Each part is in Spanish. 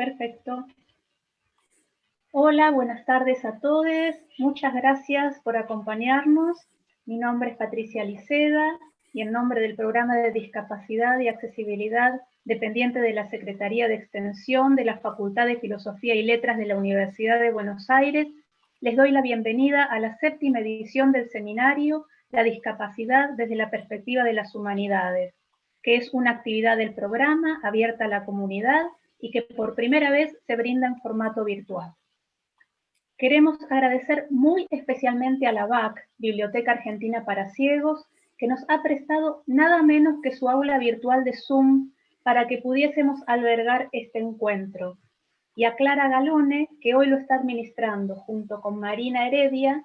Perfecto. Hola, buenas tardes a todos. Muchas gracias por acompañarnos. Mi nombre es Patricia Liceda y en nombre del Programa de Discapacidad y Accesibilidad dependiente de la Secretaría de Extensión de la Facultad de Filosofía y Letras de la Universidad de Buenos Aires, les doy la bienvenida a la séptima edición del seminario La discapacidad desde la perspectiva de las humanidades, que es una actividad del programa abierta a la comunidad y que por primera vez se brinda en formato virtual. Queremos agradecer muy especialmente a la BAC, Biblioteca Argentina para Ciegos, que nos ha prestado nada menos que su aula virtual de Zoom para que pudiésemos albergar este encuentro, y a Clara Galone, que hoy lo está administrando junto con Marina Heredia,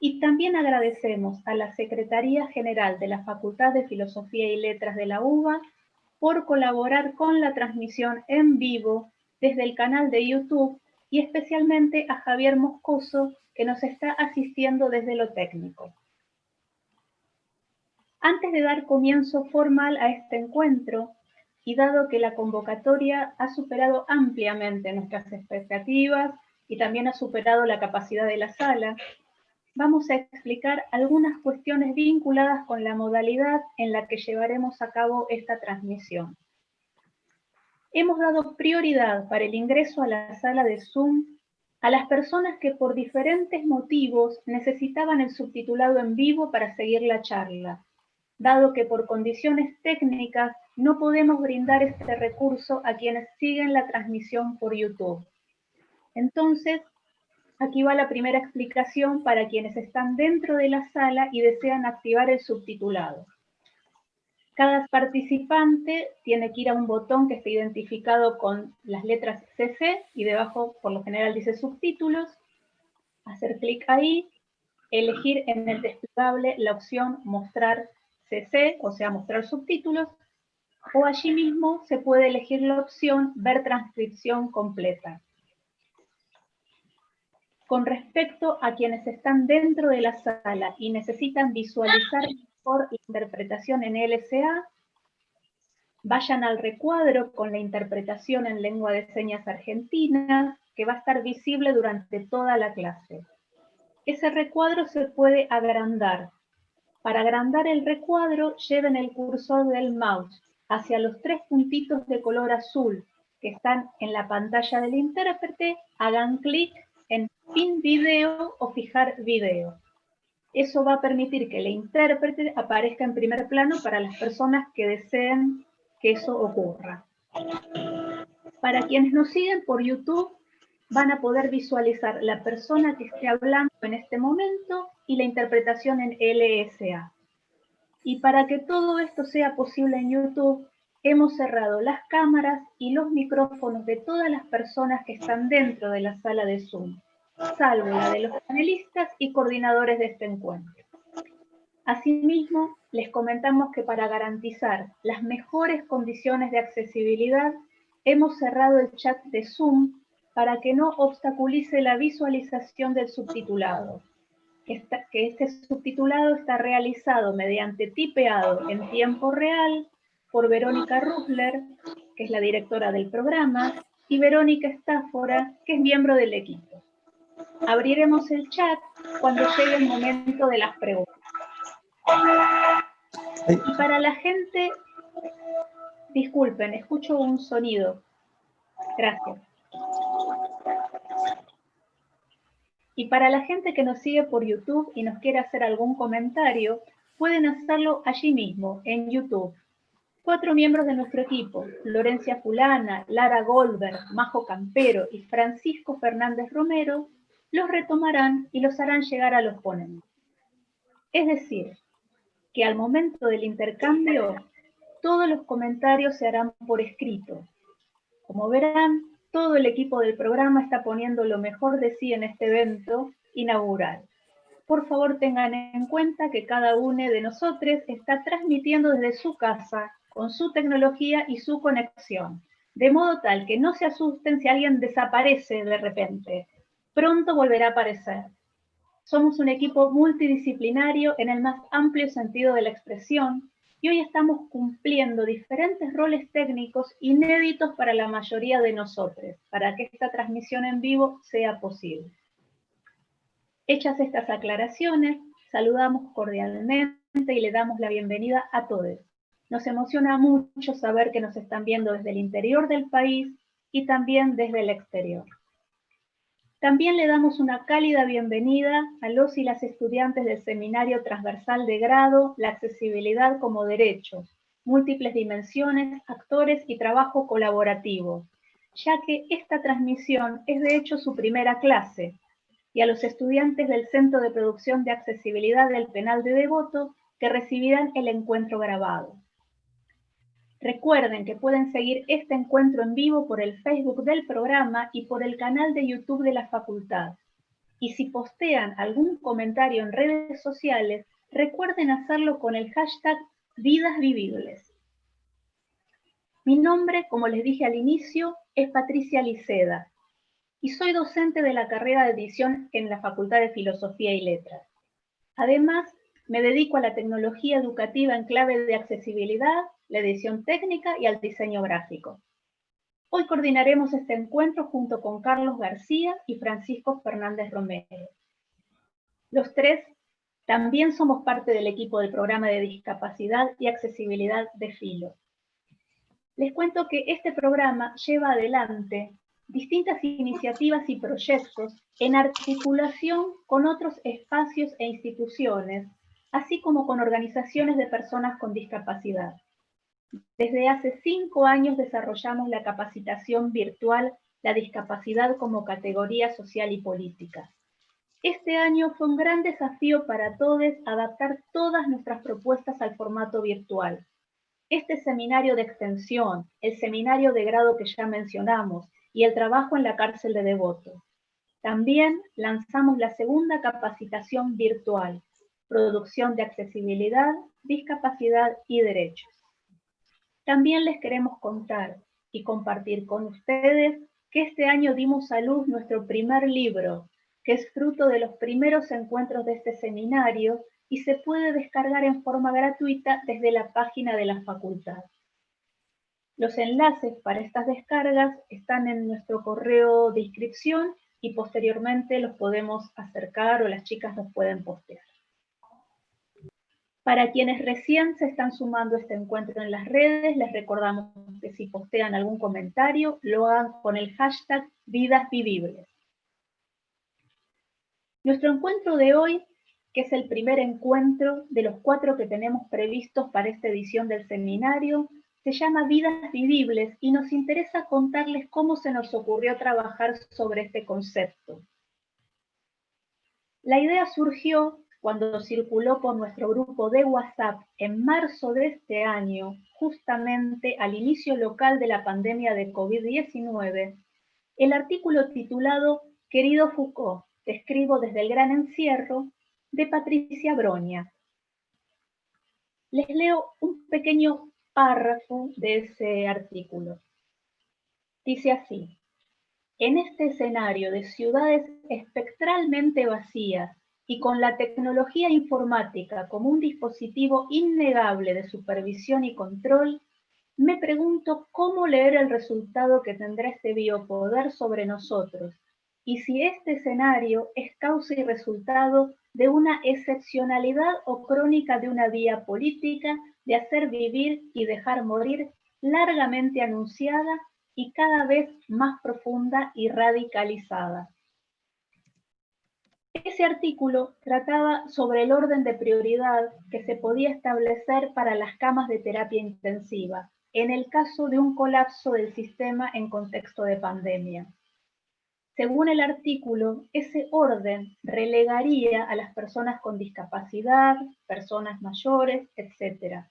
y también agradecemos a la Secretaría General de la Facultad de Filosofía y Letras de la UBA por colaborar con la transmisión en vivo desde el canal de YouTube y especialmente a Javier Moscoso, que nos está asistiendo desde lo técnico. Antes de dar comienzo formal a este encuentro, y dado que la convocatoria ha superado ampliamente nuestras expectativas y también ha superado la capacidad de la sala, vamos a explicar algunas cuestiones vinculadas con la modalidad en la que llevaremos a cabo esta transmisión. Hemos dado prioridad para el ingreso a la sala de Zoom a las personas que por diferentes motivos necesitaban el subtitulado en vivo para seguir la charla, dado que por condiciones técnicas no podemos brindar este recurso a quienes siguen la transmisión por YouTube. Entonces, aquí va la primera explicación para quienes están dentro de la sala y desean activar el subtitulado. Cada participante tiene que ir a un botón que está identificado con las letras CC y debajo por lo general dice subtítulos, hacer clic ahí, elegir en el desplegable la opción mostrar CC, o sea mostrar subtítulos, o allí mismo se puede elegir la opción Ver transcripción completa. Con respecto a quienes están dentro de la sala y necesitan visualizar mejor la interpretación en LSA, vayan al recuadro con la interpretación en lengua de señas argentina, que va a estar visible durante toda la clase. Ese recuadro se puede agrandar. Para agrandar el recuadro, lleven el cursor del mouse hacia los tres puntitos de color azul que están en la pantalla del intérprete, hagan clic Pin Video o Fijar Video. Eso va a permitir que el intérprete aparezca en primer plano para las personas que deseen que eso ocurra. Para quienes nos siguen por YouTube, van a poder visualizar la persona que esté hablando en este momento y la interpretación en LSA. Y para que todo esto sea posible en YouTube, hemos cerrado las cámaras y los micrófonos de todas las personas que están dentro de la sala de Zoom, salvo la de los panelistas y coordinadores de este encuentro. Asimismo, les comentamos que para garantizar las mejores condiciones de accesibilidad, hemos cerrado el chat de Zoom para que no obstaculice la visualización del subtitulado que este subtitulado está realizado mediante tipeado en tiempo real por Verónica Rusler, que es la directora del programa, y Verónica Estáfora, que es miembro del equipo. Abriremos el chat cuando llegue el momento de las preguntas. Y para la gente, disculpen, escucho un sonido. Gracias. Y para la gente que nos sigue por YouTube y nos quiere hacer algún comentario, pueden hacerlo allí mismo, en YouTube. Cuatro miembros de nuestro equipo, Lorencia Fulana, Lara Goldberg, Majo Campero y Francisco Fernández Romero, los retomarán y los harán llegar a los ponentes. Es decir, que al momento del intercambio, todos los comentarios se harán por escrito. Como verán, todo el equipo del programa está poniendo lo mejor de sí en este evento inaugural. Por favor tengan en cuenta que cada uno de nosotros está transmitiendo desde su casa con su tecnología y su conexión, de modo tal que no se asusten si alguien desaparece de repente. Pronto volverá a aparecer. Somos un equipo multidisciplinario en el más amplio sentido de la expresión y hoy estamos cumpliendo diferentes roles técnicos inéditos para la mayoría de nosotros, para que esta transmisión en vivo sea posible. Hechas estas aclaraciones, saludamos cordialmente y le damos la bienvenida a todos. Nos emociona mucho saber que nos están viendo desde el interior del país y también desde el exterior. También le damos una cálida bienvenida a los y las estudiantes del Seminario Transversal de Grado La Accesibilidad como Derecho, Múltiples Dimensiones, Actores y Trabajo Colaborativo, ya que esta transmisión es de hecho su primera clase, y a los estudiantes del Centro de Producción de Accesibilidad del Penal de Devoto que recibirán el encuentro grabado. Recuerden que pueden seguir este encuentro en vivo por el Facebook del programa y por el canal de YouTube de la facultad. Y si postean algún comentario en redes sociales, recuerden hacerlo con el hashtag Vidas Vivibles. Mi nombre, como les dije al inicio, es Patricia Liceda y soy docente de la carrera de edición en la Facultad de Filosofía y Letras. Además, me dedico a la tecnología educativa en clave de accesibilidad, la edición técnica y al diseño gráfico. Hoy coordinaremos este encuentro junto con Carlos García y Francisco Fernández Romero. Los tres también somos parte del equipo del programa de discapacidad y accesibilidad de Filo. Les cuento que este programa lleva adelante distintas iniciativas y proyectos en articulación con otros espacios e instituciones así como con organizaciones de personas con discapacidad. Desde hace cinco años desarrollamos la capacitación virtual La discapacidad como categoría social y política. Este año fue un gran desafío para todos adaptar todas nuestras propuestas al formato virtual. Este seminario de extensión, el seminario de grado que ya mencionamos y el trabajo en la cárcel de Devoto. También lanzamos la segunda capacitación virtual, producción de accesibilidad, discapacidad y derechos. También les queremos contar y compartir con ustedes que este año dimos a luz nuestro primer libro, que es fruto de los primeros encuentros de este seminario y se puede descargar en forma gratuita desde la página de la facultad. Los enlaces para estas descargas están en nuestro correo de inscripción y posteriormente los podemos acercar o las chicas los pueden postear. Para quienes recién se están sumando a este encuentro en las redes, les recordamos que si postean algún comentario, lo hagan con el hashtag Vidas Vivibles. Nuestro encuentro de hoy, que es el primer encuentro de los cuatro que tenemos previstos para esta edición del seminario, se llama Vidas Vivibles y nos interesa contarles cómo se nos ocurrió trabajar sobre este concepto. La idea surgió cuando circuló por nuestro grupo de WhatsApp en marzo de este año, justamente al inicio local de la pandemia de COVID-19, el artículo titulado Querido Foucault, te escribo desde el gran encierro, de Patricia Broña. Les leo un pequeño párrafo de ese artículo. Dice así, en este escenario de ciudades espectralmente vacías, y con la tecnología informática como un dispositivo innegable de supervisión y control, me pregunto cómo leer el resultado que tendrá este biopoder sobre nosotros y si este escenario es causa y resultado de una excepcionalidad o crónica de una vía política de hacer vivir y dejar morir largamente anunciada y cada vez más profunda y radicalizada. Ese artículo trataba sobre el orden de prioridad que se podía establecer para las camas de terapia intensiva en el caso de un colapso del sistema en contexto de pandemia. Según el artículo, ese orden relegaría a las personas con discapacidad, personas mayores, etc.,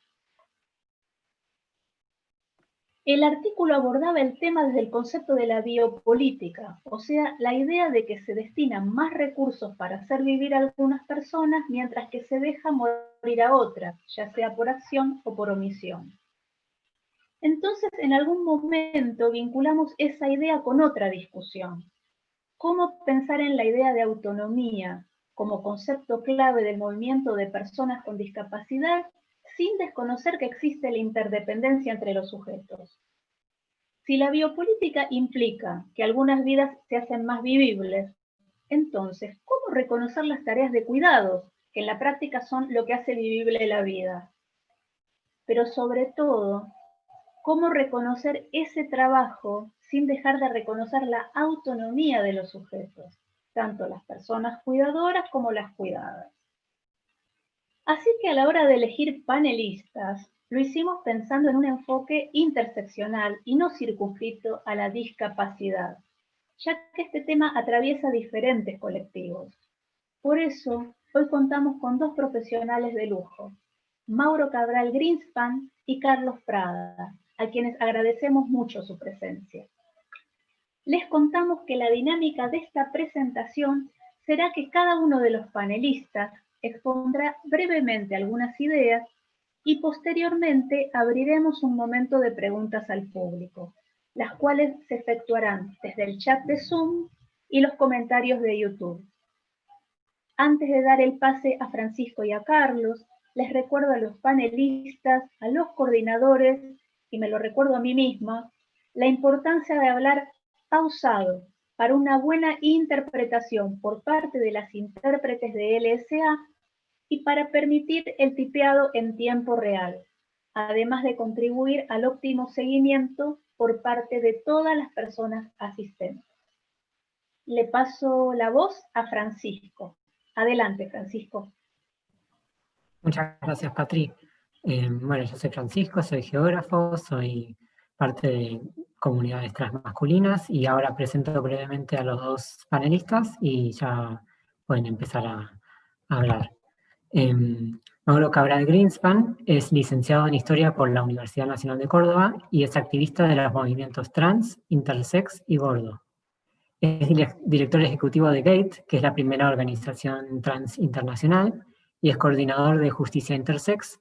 el artículo abordaba el tema desde el concepto de la biopolítica, o sea, la idea de que se destinan más recursos para hacer vivir a algunas personas mientras que se deja morir a otras, ya sea por acción o por omisión. Entonces, en algún momento vinculamos esa idea con otra discusión. ¿Cómo pensar en la idea de autonomía como concepto clave del movimiento de personas con discapacidad sin desconocer que existe la interdependencia entre los sujetos. Si la biopolítica implica que algunas vidas se hacen más vivibles, entonces, ¿cómo reconocer las tareas de cuidados, que en la práctica son lo que hace vivible la vida? Pero sobre todo, ¿cómo reconocer ese trabajo sin dejar de reconocer la autonomía de los sujetos, tanto las personas cuidadoras como las cuidadas? Así que a la hora de elegir panelistas, lo hicimos pensando en un enfoque interseccional y no circunscrito a la discapacidad, ya que este tema atraviesa diferentes colectivos. Por eso, hoy contamos con dos profesionales de lujo, Mauro Cabral Greenspan y Carlos Prada, a quienes agradecemos mucho su presencia. Les contamos que la dinámica de esta presentación será que cada uno de los panelistas expondrá brevemente algunas ideas y posteriormente abriremos un momento de preguntas al público, las cuales se efectuarán desde el chat de Zoom y los comentarios de YouTube. Antes de dar el pase a Francisco y a Carlos, les recuerdo a los panelistas, a los coordinadores, y me lo recuerdo a mí misma, la importancia de hablar pausado para una buena interpretación por parte de las intérpretes de LSA y para permitir el tipeado en tiempo real, además de contribuir al óptimo seguimiento por parte de todas las personas asistentes. Le paso la voz a Francisco. Adelante, Francisco. Muchas gracias, Patri. Eh, bueno, yo soy Francisco, soy geógrafo, soy parte de comunidades transmasculinas y ahora presento brevemente a los dos panelistas y ya pueden empezar a hablar. Eh, Mauro Cabral Greenspan es licenciado en Historia por la Universidad Nacional de Córdoba y es activista de los movimientos trans, intersex y gordo. Es director ejecutivo de GATE, que es la primera organización trans internacional, y es coordinador de Justicia Intersex,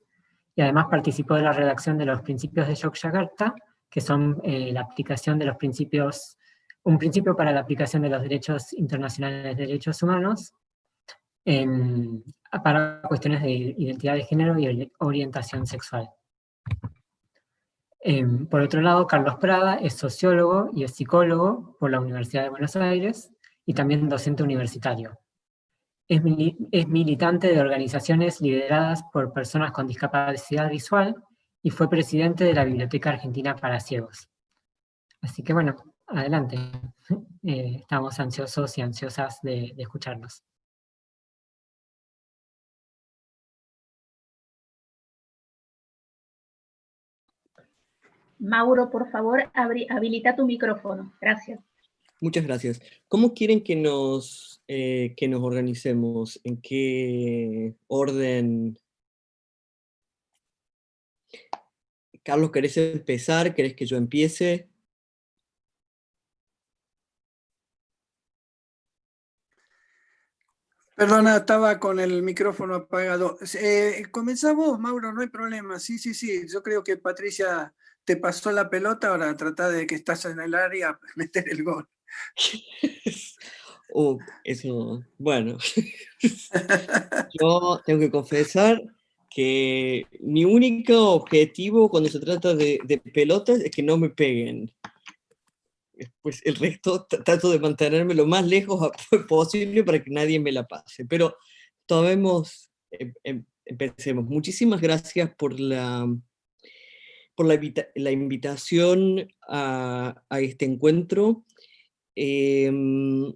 y además participó de la redacción de los principios de Yogyakarta, que son eh, la aplicación de los principios, un principio para la aplicación de los derechos internacionales de derechos humanos, en, para cuestiones de identidad de género y orientación sexual. Em, por otro lado, Carlos Prada es sociólogo y es psicólogo por la Universidad de Buenos Aires y también docente universitario. Es, es militante de organizaciones lideradas por personas con discapacidad visual y fue presidente de la Biblioteca Argentina para Ciegos. Así que bueno, adelante. Eh, estamos ansiosos y ansiosas de, de escucharnos. Mauro, por favor, habilita tu micrófono. Gracias. Muchas gracias. ¿Cómo quieren que nos, eh, que nos organicemos? ¿En qué orden? Carlos, ¿querés empezar? ¿Querés que yo empiece? Perdona, estaba con el micrófono apagado. Eh, comenzamos, Mauro, no hay problema. Sí, sí, sí. Yo creo que Patricia te pasó la pelota, ahora trata de que estás en el área, meter el gol. Uh, eso, bueno. Yo tengo que confesar que mi único objetivo cuando se trata de, pelotas es que no me peguen. Pues el resto trato de mantenerme lo más lejos posible para que nadie me la pase. Pero tomemos, em, em, empecemos. Muchísimas gracias por la, por la, invitación a, este encuentro em,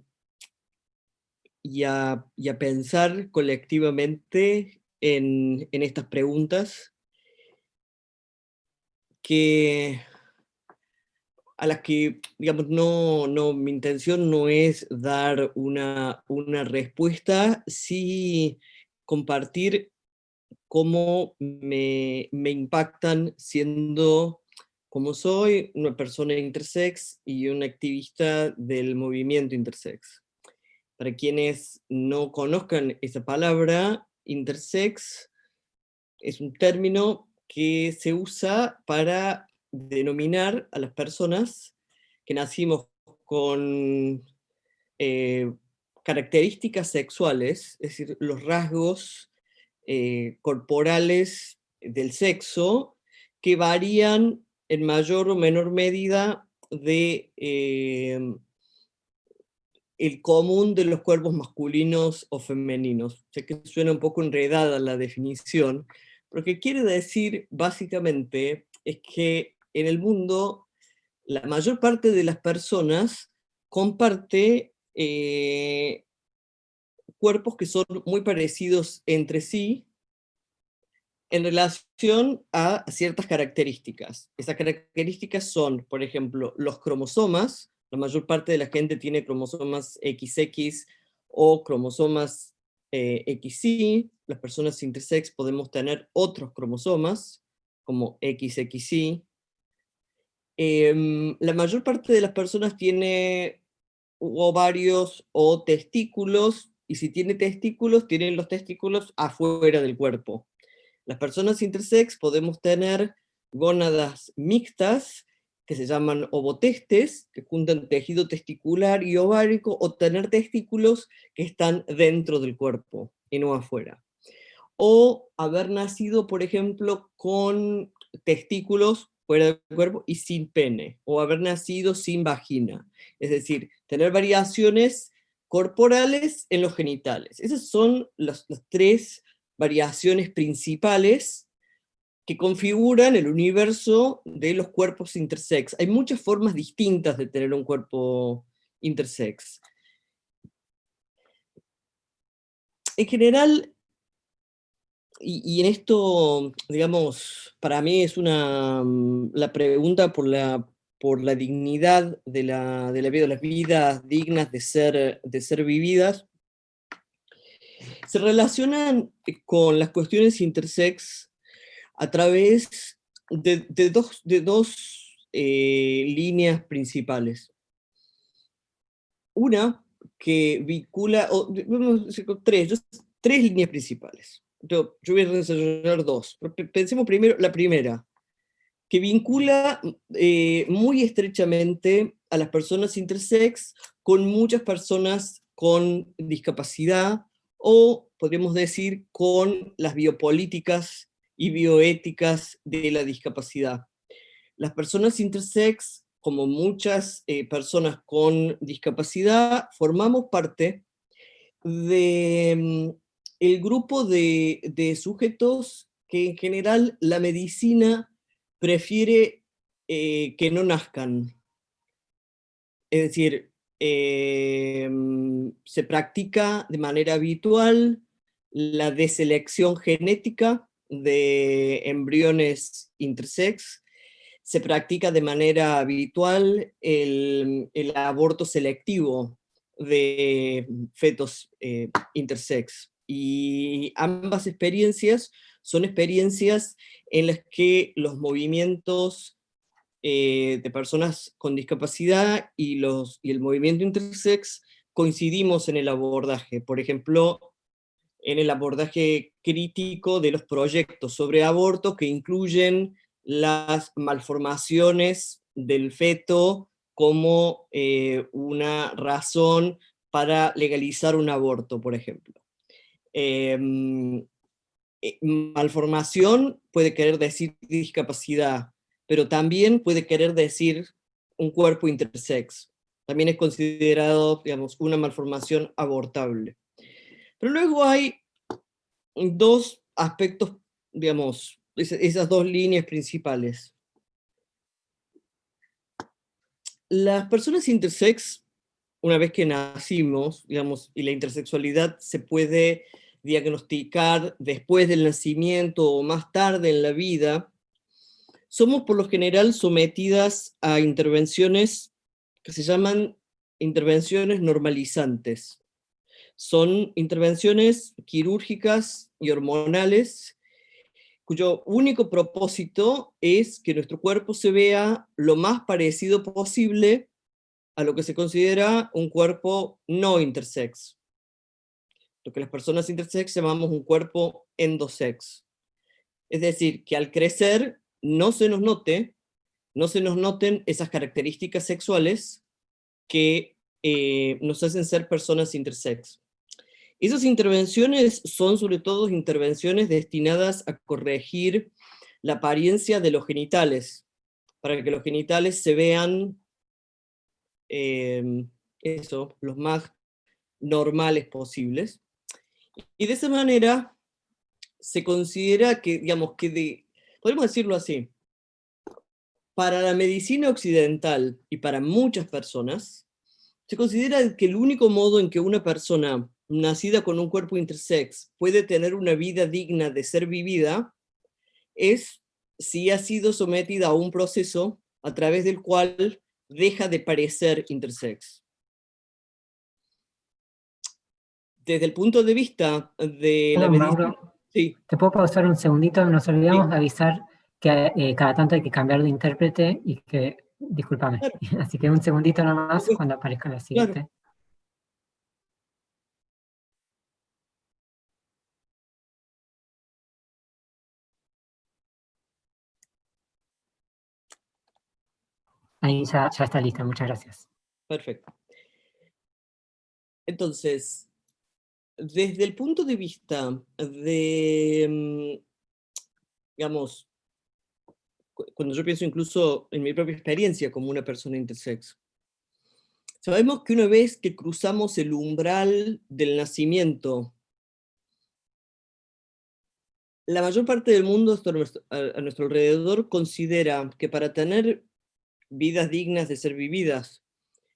y, a, pensar colectivamente en, estas preguntas que a las que, digamos, no, no, mi intención no es dar una, una respuesta, sí compartir cómo me, impactan siendo como soy una persona intersex y un activista del movimiento intersex. Para quienes no conozcan esa palabra, intersex es un término que se usa para denominar a las personas que nacimos con eh, características sexuales, es decir, los rasgos eh, corporales del sexo que varían en mayor o menor medida de em, el común de los cuerpos masculinos o femeninos. Sé que suena un poco enredada la definición, pero que quiere decir básicamente es que en el mundo la mayor parte de las personas comparte eh, cuerpos que son muy parecidos entre sí en relación a ciertas características. Esas características son, por ejemplo, los cromosomas, la mayor parte de la gente tiene cromosomas XX o cromosomas eh, XY, las personas intersex podemos tener otros cromosomas, como XXY. Em, la mayor parte de las personas tiene ovarios o testículos, y si tiene testículos, tienen los testículos afuera del cuerpo. Las personas intersex podemos tener gónadas mixtas, que se llaman ovotestes, que juntan tejido testicular y ovárico, o tener testículos que están dentro del cuerpo y no afuera. O haber nacido, por ejemplo, con testículos fuera del cuerpo y sin pene, o haber nacido sin vagina. Es decir, tener variaciones corporales en los genitales. Esas son las, tres variaciones principales que configuran el universo de los cuerpos intersex. Hay muchas formas distintas de tener un cuerpo intersex. En general, y, en esto, digamos, para mí es una, la pregunta por la, por la dignidad de la, de vida, de las vidas dignas de ser, de ser vividas, se relacionan con las cuestiones intersex a través de, dos, de dos eh, líneas principales. Una que vincula, o, tres, tres líneas principales. Yo, voy a desarrollar dos. Pensemos primero la primera, que vincula eh, muy estrechamente a las personas intersex con muchas personas con discapacidad o podríamos decir con las biopolíticas y bioéticas de la discapacidad. Las personas intersex, como muchas eh, personas con discapacidad, formamos parte del mm, grupo de, sujetos que en general la medicina prefiere eh, que no nazcan. Es decir, Em, se practica de manera habitual la deselección genética de embriones intersex, se practica de manera habitual el, aborto selectivo de fetos eh, intersex. Y ambas experiencias son experiencias en las que los movimientos eh, de personas con discapacidad y, los, y el movimiento intersex coincidimos en el abordaje. Por ejemplo, en el abordaje crítico de los proyectos sobre aborto que incluyen las malformaciones del feto como eh, una razón para legalizar un aborto, por ejemplo. Em, eh, malformación puede querer decir discapacidad, pero también puede querer decir un cuerpo intersex. También es considerado, digamos, una malformación abortable. Pero luego hay dos aspectos, digamos, esas dos líneas principales. Las personas intersex, una vez que nacimos, digamos, y la intersexualidad se puede diagnosticar después del nacimiento o más tarde en la vida, somos por lo general sometidas a intervenciones que se llaman intervenciones normalizantes. Son intervenciones quirúrgicas y hormonales cuyo único propósito es que nuestro cuerpo se vea lo más parecido posible a lo que se considera un cuerpo no intersex. Lo que las personas intersex llamamos un cuerpo endosex. Es decir, que al crecer no se nos note, no se nos noten esas características sexuales que eh, nos hacen ser personas intersex. Esas intervenciones son sobre todo intervenciones destinadas a corregir la apariencia de los genitales, para que los genitales se vean em, eso, los más normales posibles. Y de esa manera se considera que, digamos, que de, podemos decirlo así, para la medicina occidental y para muchas personas, se considera que el único modo en que una persona nacida con un cuerpo intersex puede tener una vida digna de ser vivida es si ha sido sometida a un proceso a través del cual deja de parecer intersex. Desde el punto de vista de la medicina... Sí. ¿Te puedo pausar un segundito? Nos olvidamos de avisar que eh, cada tanto hay que cambiar de intérprete y que... Discúlpame. Así que un segundito nomás cuando aparezca la siguiente. Ahí ya, ya está lista, muchas gracias. Perfecto. Entonces, desde el punto de vista de, mm, digamos, cuando yo pienso incluso en mi propia experiencia como una persona intersex, sabemos que una vez que cruzamos el umbral del nacimiento, la mayor parte del mundo a nuestro alrededor considera que para tener vidas dignas de ser vividas,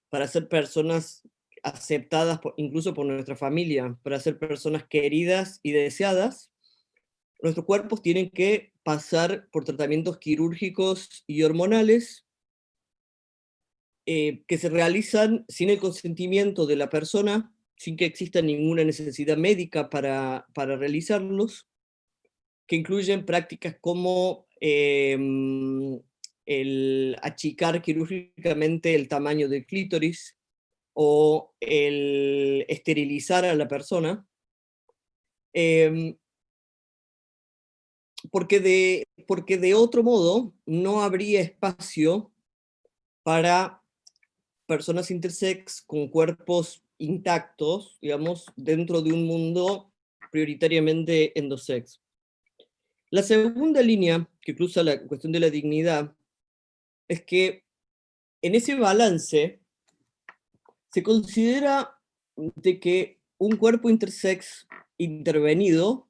para ser personas aceptadas incluso por nuestra familia, para ser personas queridas y deseadas, nuestros cuerpos tienen que pasar por tratamientos quirúrgicos y hormonales eh, que se realizan sin el consentimiento de la persona, sin que exista ninguna necesidad médica para, para realizarlos, que incluyen prácticas como em, el achicar quirúrgicamente el tamaño del clítoris o el esterilizar a la persona, em, porque, de, porque de otro modo no habría espacio para personas intersex con cuerpos intactos, digamos, dentro de un mundo prioritariamente endosex. La segunda línea que cruza la cuestión de la dignidad es que en ese balance se considera de que un cuerpo intersex intervenido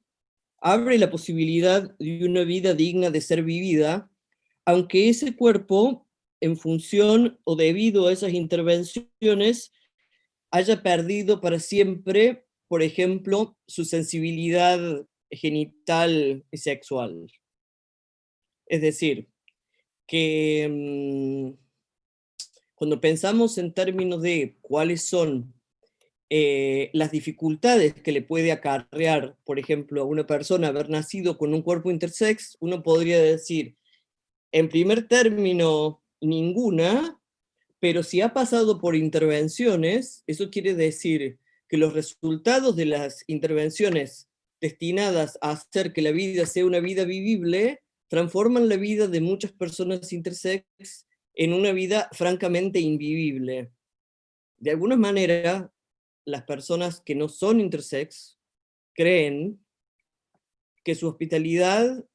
abre la posibilidad de una vida digna de ser vivida, aunque ese cuerpo, en función o debido a esas intervenciones, haya perdido para siempre, por ejemplo, su sensibilidad genital y sexual. Es decir, que mm, cuando pensamos en términos de cuáles son eh, las dificultades que le puede acarrear, por ejemplo, a una persona haber nacido con un cuerpo intersex, uno podría decir, en primer término, ninguna, pero si ha pasado por intervenciones, eso quiere decir que los resultados de las intervenciones destinadas a hacer que la vida sea una vida vivible, transforman la vida de muchas personas intersex en una vida francamente invivible. De alguna manera, las personas que no son intersex creen que su hospitalidad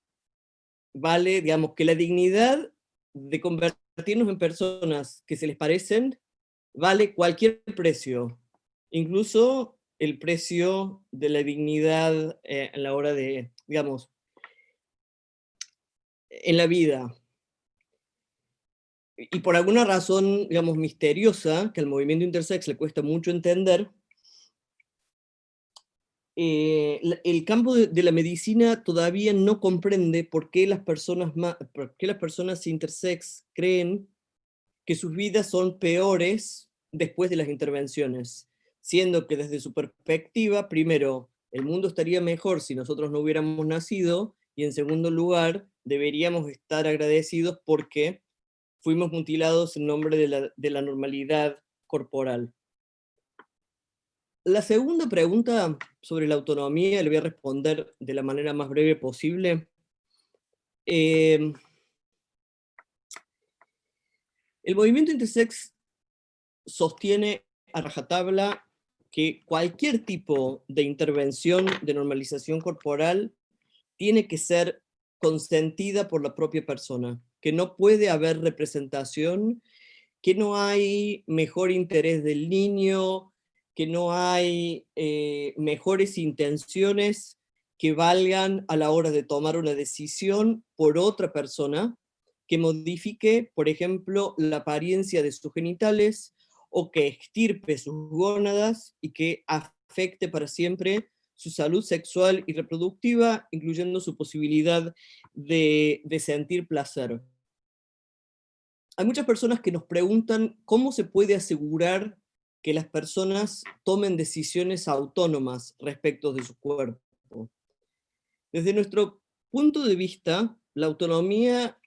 vale, digamos, que la dignidad de convertirnos en personas que se les parecen vale cualquier precio, incluso el precio de la dignidad eh, a la hora de, digamos, en la vida. Y por alguna razón, digamos, misteriosa, que al movimiento intersex le cuesta mucho entender, eh, el campo de, la medicina todavía no comprende por qué, las personas por qué las personas intersex creen que sus vidas son peores después de las intervenciones, siendo que desde su perspectiva, primero, el mundo estaría mejor si nosotros no hubiéramos nacido, y en segundo lugar, deberíamos estar agradecidos porque fuimos mutilados en nombre de la, normalidad corporal. La segunda pregunta sobre la autonomía le voy a responder de la manera más breve posible. Em, el movimiento intersex sostiene a rajatabla que cualquier tipo de intervención de normalización corporal tiene que ser consentida por la propia persona, que no puede haber representación, que no hay mejor interés del niño, que no hay eh, mejores intenciones que valgan a la hora de tomar una decisión por otra persona que modifique, por ejemplo, la apariencia de sus genitales o que extirpe sus gónadas y que afecte para siempre su salud sexual y reproductiva, incluyendo su posibilidad de, sentir placer. Hay muchas personas que nos preguntan cómo se puede asegurar que las personas tomen decisiones autónomas respecto de su cuerpo. Desde nuestro punto de vista, la autonomía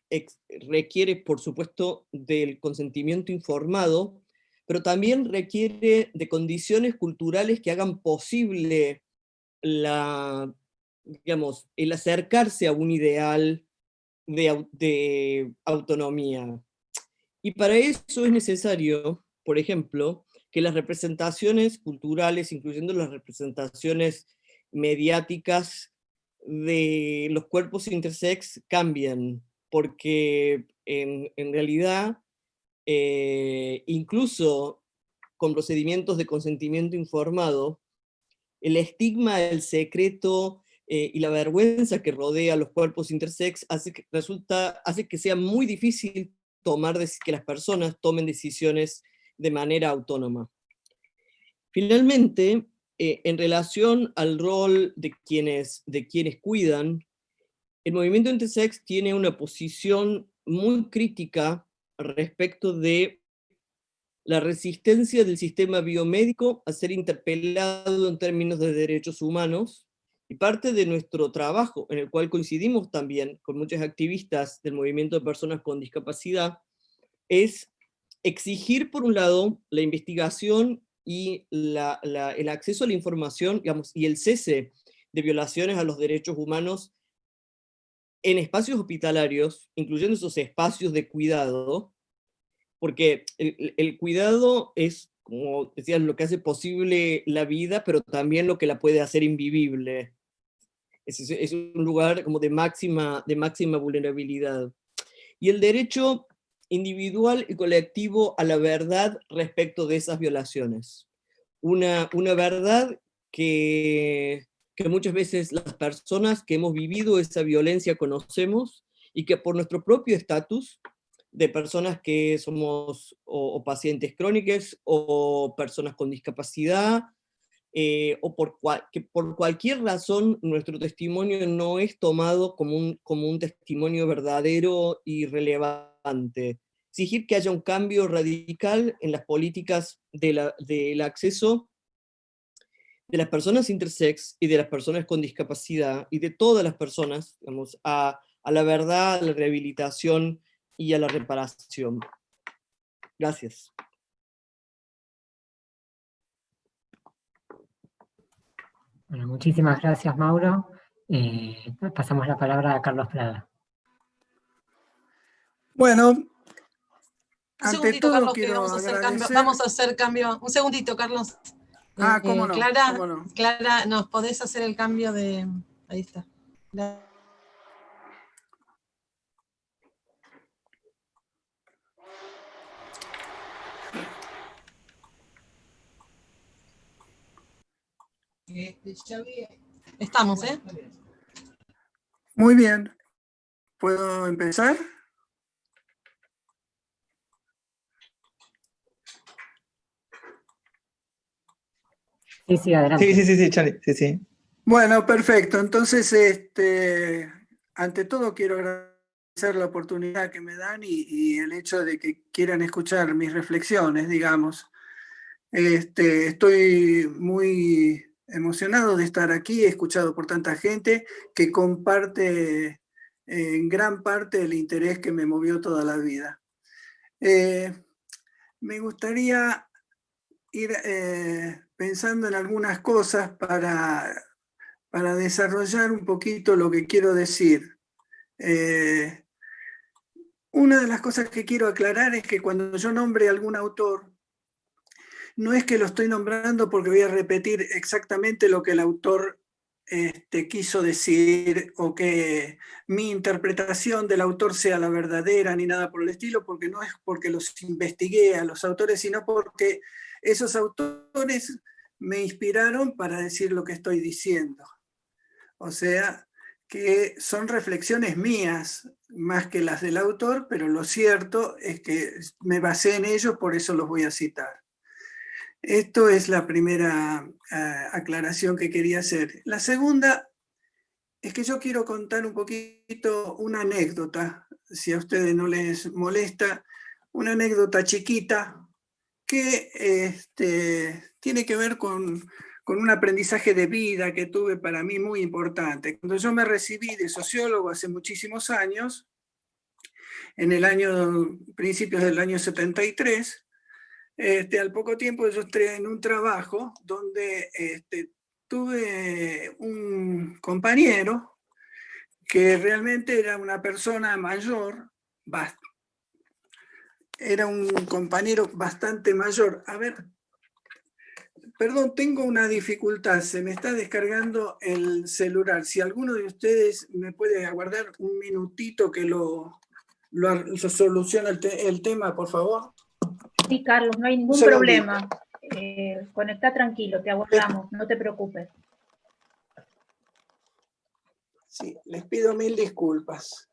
requiere, por supuesto, del consentimiento informado, pero también requiere de condiciones culturales que hagan posible la, el acercarse a un ideal de, de autonomía. Y para eso es necesario, por ejemplo, que las representaciones culturales, incluyendo las representaciones mediáticas de los cuerpos intersex, cambien, porque en, realidad, eh, incluso con procedimientos de consentimiento informado, el estigma, el secreto eh, y la vergüenza que rodea a los cuerpos intersex hace que, resulta, hace que sea muy difícil tomar, que las personas tomen decisiones de manera autónoma. Finalmente, eh, en relación al rol de quienes, de quienes cuidan, el movimiento intersex tiene una posición muy crítica respecto de la resistencia del sistema biomédico a ser interpelado en términos de derechos humanos, y parte de nuestro trabajo, en el cual coincidimos también con muchos activistas del movimiento de personas con discapacidad, es exigir, por un lado, la investigación y el acceso a la información y el cese de violaciones a los derechos humanos en espacios hospitalarios, incluyendo esos espacios de cuidado, porque el, cuidado es, como decías, lo que hace posible la vida, pero también lo que la puede hacer invivible. Es, es un lugar como de máxima, de máxima vulnerabilidad. Y el derecho individual y colectivo a la verdad respecto de esas violaciones. Una, una verdad que, que muchas veces las personas que hemos vivido esa violencia conocemos y que por nuestro propio estatus de personas que somos o, pacientes crónicos o personas con discapacidad eh, o por, por cualquier razón nuestro testimonio no es tomado como un, como un testimonio verdadero y relevante. Exigir que haya un cambio radical en las políticas de del acceso de las personas intersex y de las personas con discapacidad y de todas las personas digamos, a, a la verdad, a la rehabilitación y a la reparación. Gracias. Bueno, muchísimas gracias, Mauro. Eh, pasamos la palabra a Carlos Prada. Bueno, un segundito, Carlos, que vamos a, hacer cambio, vamos a hacer cambio. Un segundito, Carlos. Ah, cómo, no, Clara, cómo no. Clara, nos podés hacer el cambio de... Ahí está. Estamos, ¿eh? Muy bien. ¿Puedo empezar? Sí, sí, adelante. Sí, sí, sí, sí, Charlie, sí, sí. Bueno, perfecto. Entonces, este, ante todo quiero agradecer la oportunidad que me dan y, y el hecho de que quieran escuchar mis reflexiones, digamos. Este, estoy muy emocionado de estar aquí, escuchado por tanta gente que comparte en gran parte el interés que me movió toda la vida. Eh, me gustaría ir eh, pensando en algunas cosas para, para desarrollar un poquito lo que quiero decir. Eh, una de las cosas que quiero aclarar es que cuando yo nombre algún autor, no es que lo estoy nombrando porque voy a repetir exactamente lo que el autor este, quiso decir o que mi interpretación del autor sea la verdadera ni nada por el estilo, porque no es porque los investigué a los autores, sino porque esos autores me inspiraron para decir lo que estoy diciendo. O sea, que son reflexiones mías más que las del autor, pero lo cierto es que me basé en ellos, por eso los voy a citar. Esto es la primera ah, aclaración que quería hacer. La segunda es que yo quiero contar un poquito una anécdota, si a ustedes no les molesta, una anécdota chiquita que este, tiene que ver con, con un aprendizaje de vida que tuve para mí muy importante. Cuando yo me recibí de sociólogo hace muchísimos años, en el año, principios del año 73, este, al poco tiempo yo entré en un trabajo donde este, tuve un compañero que realmente era una persona mayor, era un compañero bastante mayor. A ver, perdón, tengo una dificultad, se me está descargando el celular. Si alguno de ustedes me puede aguardar un minutito que lo, lo, soluciona el tema, por favor. Sí, Carlos, no hay ningún problema. Eh, conecta tranquilo, te aguardamos, no te preocupes. Sí, les pido mil disculpas.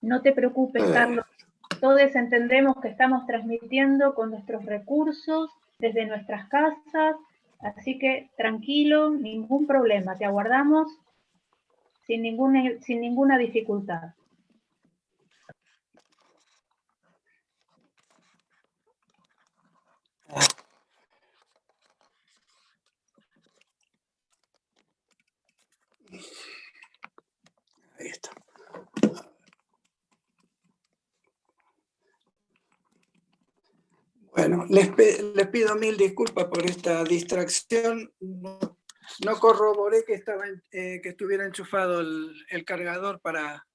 No te preocupes, Carlos. Todos entendemos que estamos transmitiendo con nuestros recursos desde nuestras casas, así que tranquilo, ningún problema, te aguardamos sin ninguna, sin ninguna dificultad. Bueno, les, pido mil disculpas por esta distracción. No, corroboré eh, que estuviera enchufado el, cargador para,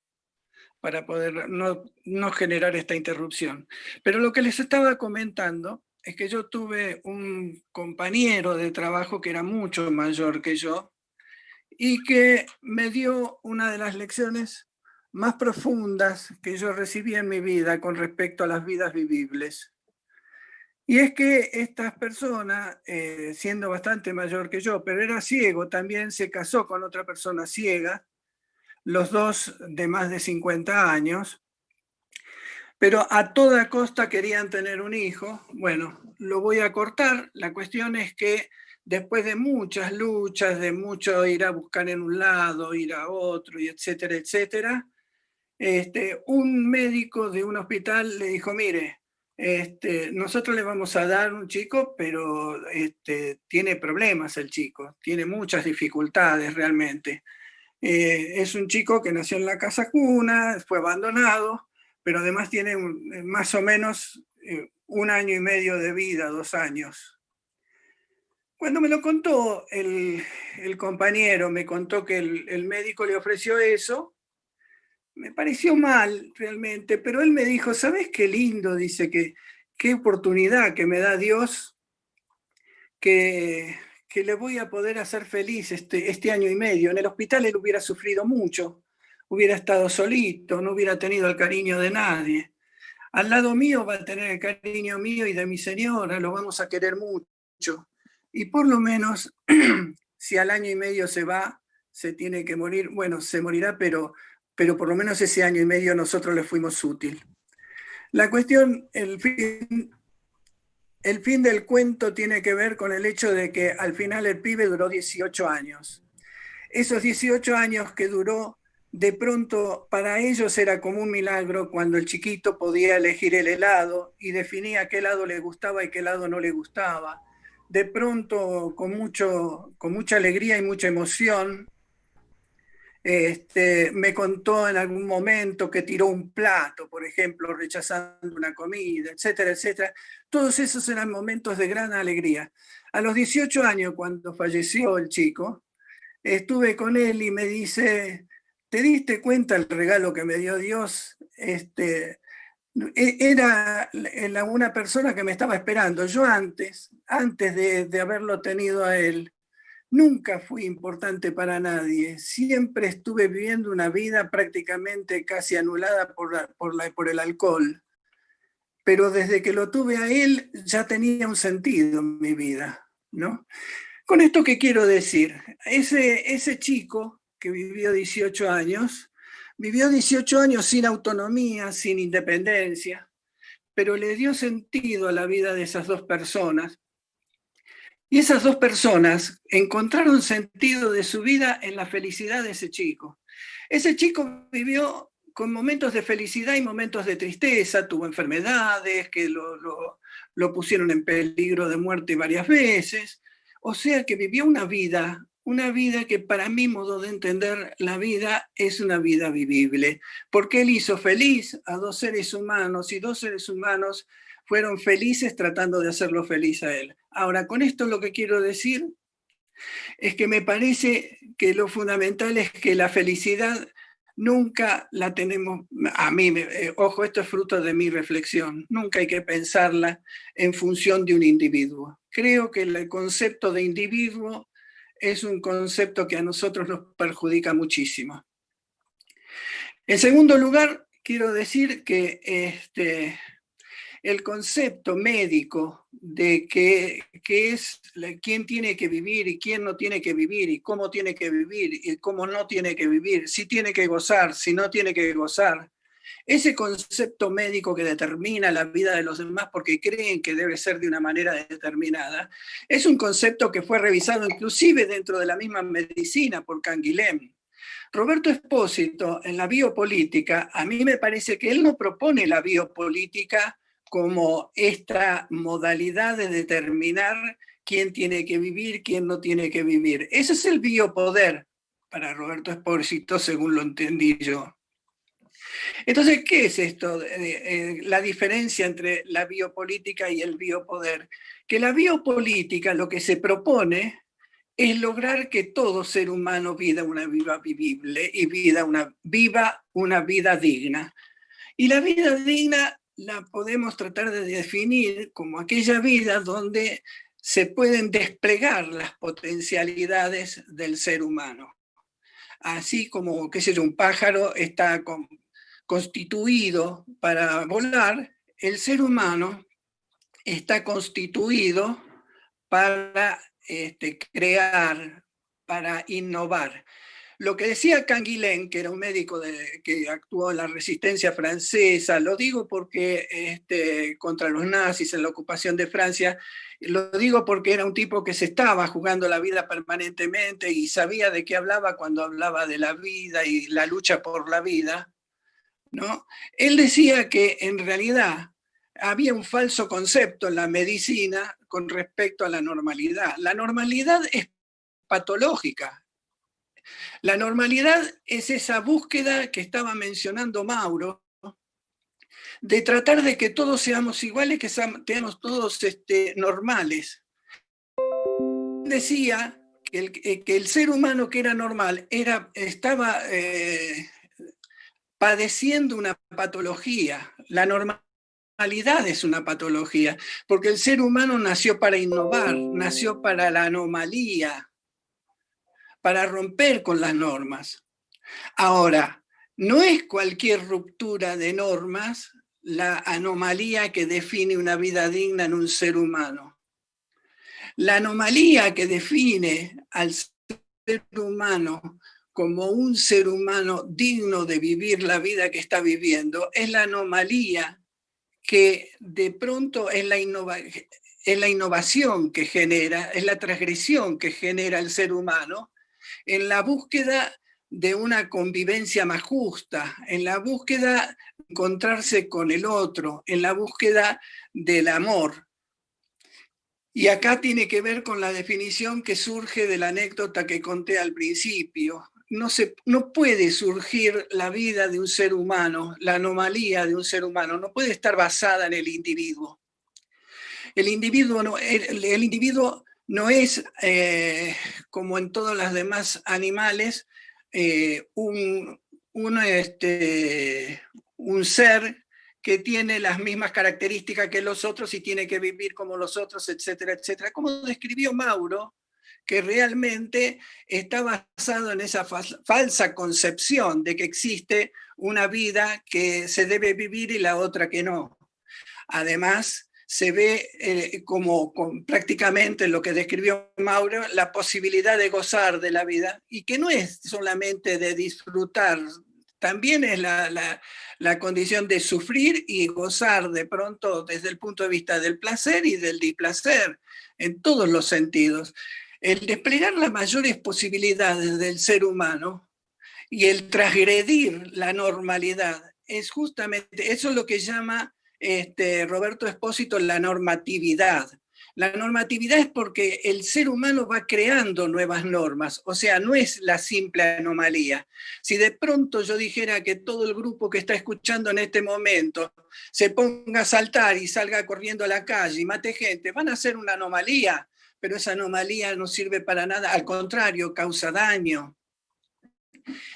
para poder no, no, generar esta interrupción. Pero lo que les estaba comentando es que yo tuve un compañero de trabajo que era mucho mayor que yo y que me dio una de las lecciones más profundas que yo recibí en mi vida con respecto a las vidas vivibles. Y es que estas personas, eh, siendo bastante mayor que yo, pero era ciego, también se casó con otra persona ciega, los dos de más de 50 años, pero a toda costa querían tener un hijo. Bueno, lo voy a cortar. La cuestión es que después de muchas luchas, de mucho ir a buscar en un lado, ir a otro, y etcétera, etcétera, este, un médico de un hospital le dijo, mire, este, nosotros le vamos a dar un chico, pero este, tiene problemas el chico, tiene muchas dificultades realmente. Eh, es un chico que nació en la casa cuna, fue abandonado, pero además tiene eh, más o menos eh, un año y medio de vida, dos años. Cuando me lo contó el, compañero, me contó que el médico le ofreció eso, me pareció mal realmente, pero él me dijo, ¿sabes qué lindo? Dice que qué oportunidad que me da Dios que, que le voy a poder hacer feliz este, este año y medio. En el hospital él hubiera sufrido mucho, hubiera estado solito, no hubiera tenido el cariño de nadie. Al lado mío va a tener el cariño mío y de mi señora, lo vamos a querer mucho. Y por lo menos, si al año y medio se va, se tiene que morir, bueno, se morirá, pero pero por lo menos ese año y medio nosotros le fuimos útil. La cuestión, el fin, el fin del cuento tiene que ver con el hecho de que al final el pibe duró 18 años. Esos 18 años que duró, de pronto para ellos era como un milagro cuando el chiquito podía elegir el helado y definía qué helado le gustaba y qué helado no le gustaba. De pronto, con, mucho, con mucha alegría y mucha emoción, este, me contó en algún momento que tiró un plato, por ejemplo, rechazando una comida, etcétera, etcétera. Todos esos eran momentos de gran alegría. A los 18 años, cuando falleció el chico, estuve con él y me dice, ¿te diste cuenta el regalo que me dio Dios? Este, e, era una persona que me estaba esperando. Yo antes, antes de, haberlo tenido a él, nunca fui importante para nadie. Siempre estuve viviendo una vida prácticamente casi anulada por, por el alcohol. Pero desde que lo tuve a él ya tenía un sentido en mi vida. ¿no? Con esto que quiero decir, ese, ese chico que vivió 18 años, vivió 18 años sin autonomía, sin independencia, pero le dio sentido a la vida de esas dos personas. Y esas dos personas encontraron sentido de su vida en la felicidad de ese chico. Ese chico vivió con momentos de felicidad y momentos de tristeza, tuvo enfermedades que lo, lo pusieron en peligro de muerte varias veces, o sea que vivió una vida, una vida que para mi modo de entender la vida es una vida vivible, porque él hizo feliz a dos seres humanos y dos seres humanos fueron felices tratando de hacerlo feliz a él. Ahora, con esto lo que quiero decir es que me parece que lo fundamental es que la felicidad nunca la tenemos, a mí, eh, ojo, esto es fruto de mi reflexión, nunca hay que pensarla en función de un individuo. Creo que el concepto de individuo es un concepto que a nosotros nos perjudica muchísimo. En segundo lugar, quiero decir que este, el concepto médico de que, es quién tiene que vivir y quién no tiene que vivir y cómo tiene que vivir y cómo no tiene que vivir, si tiene que gozar, si no tiene que gozar. Ese concepto médico que determina la vida de los demás porque creen que debe ser de una manera determinada, es un concepto que fue revisado inclusive dentro de la misma medicina por Canguilhem. Roberto Espósito, en la biopolítica, a mí me parece que él no propone la biopolítica como esta modalidad de determinar quién tiene que vivir, quién no tiene que vivir. Ese es el biopoder para Roberto Espósito, según lo entendí yo. Entonces, ¿qué es esto? Eh, la diferencia entre la biopolítica y el biopoder. Que la biopolítica lo que se propone es lograr que todo ser humano viva una vida vivible y vida una, viva una vida digna. Y la vida digna la podemos tratar de definir como aquella vida donde se pueden desplegar las potencialidades del ser humano. Así como, qué sé un pájaro está constituido para volar, el ser humano está constituido para este, crear, para innovar. Lo que decía Canguilhem, que era un médico que actuó en la resistencia francesa, lo digo porque este, contra los nazis en la ocupación de Francia, lo digo porque era un tipo que se estaba jugando la vida permanentemente y sabía de qué hablaba cuando hablaba de la vida y la lucha por la vida. ¿no? Él decía que en realidad había un falso concepto en la medicina con respecto a la normalidad. La normalidad es patológica, la normalidad es esa búsqueda que estaba mencionando Mauro, de tratar de que todos seamos iguales, que seamos todos este, normales. Decía que el, eh, que el, ser humano que era normal era, estaba eh, padeciendo una patología. La normalidad es una patología, porque el ser humano nació para innovar, nació para la anomalía, para romper con las normas. Ahora, no es cualquier ruptura de normas la anomalía que define una vida digna en un ser humano. La anomalía que define al ser humano como un ser humano digno de vivir la vida que está viviendo es la anomalía que de pronto es la, innovación que genera, es la transgresión que genera el ser humano en la búsqueda de una convivencia más justa, en la búsqueda de encontrarse con el otro, en la búsqueda del amor. Y acá tiene que ver con la definición que surge de la anécdota que conté al principio. No, se, no puede surgir la vida de un ser humano, la anomalía de un ser humano, no puede estar basada en el individuo. El individuo, no, el individuo no es eh, como en todos los demás animales eh, un, este, un ser que tiene las mismas características que los otros y tiene que vivir como los otros, etcétera, etcétera. Como describió Mauro, que realmente está basado en esa falsa concepción de que existe una vida que se debe vivir y la otra que no. Además, se ve eh, como prácticamente lo que describió Mauro, la posibilidad de gozar de la vida y que no es solamente de disfrutar, también es la, la, condición de sufrir y gozar de pronto desde el punto de vista del placer y del displacer, en todos los sentidos. El desplegar las mayores posibilidades del ser humano y el transgredir la normalidad es justamente, eso es lo que llama este, Roberto Espósito la normatividad. La normatividad es porque el ser humano va creando nuevas normas, o sea, no es la simple anomalía. Si de pronto yo dijera que todo el grupo que está escuchando en este momento se ponga a saltar y salga corriendo a la calle y mate gente, van a ser una anomalía, pero esa anomalía no sirve para nada, al contrario, causa daño.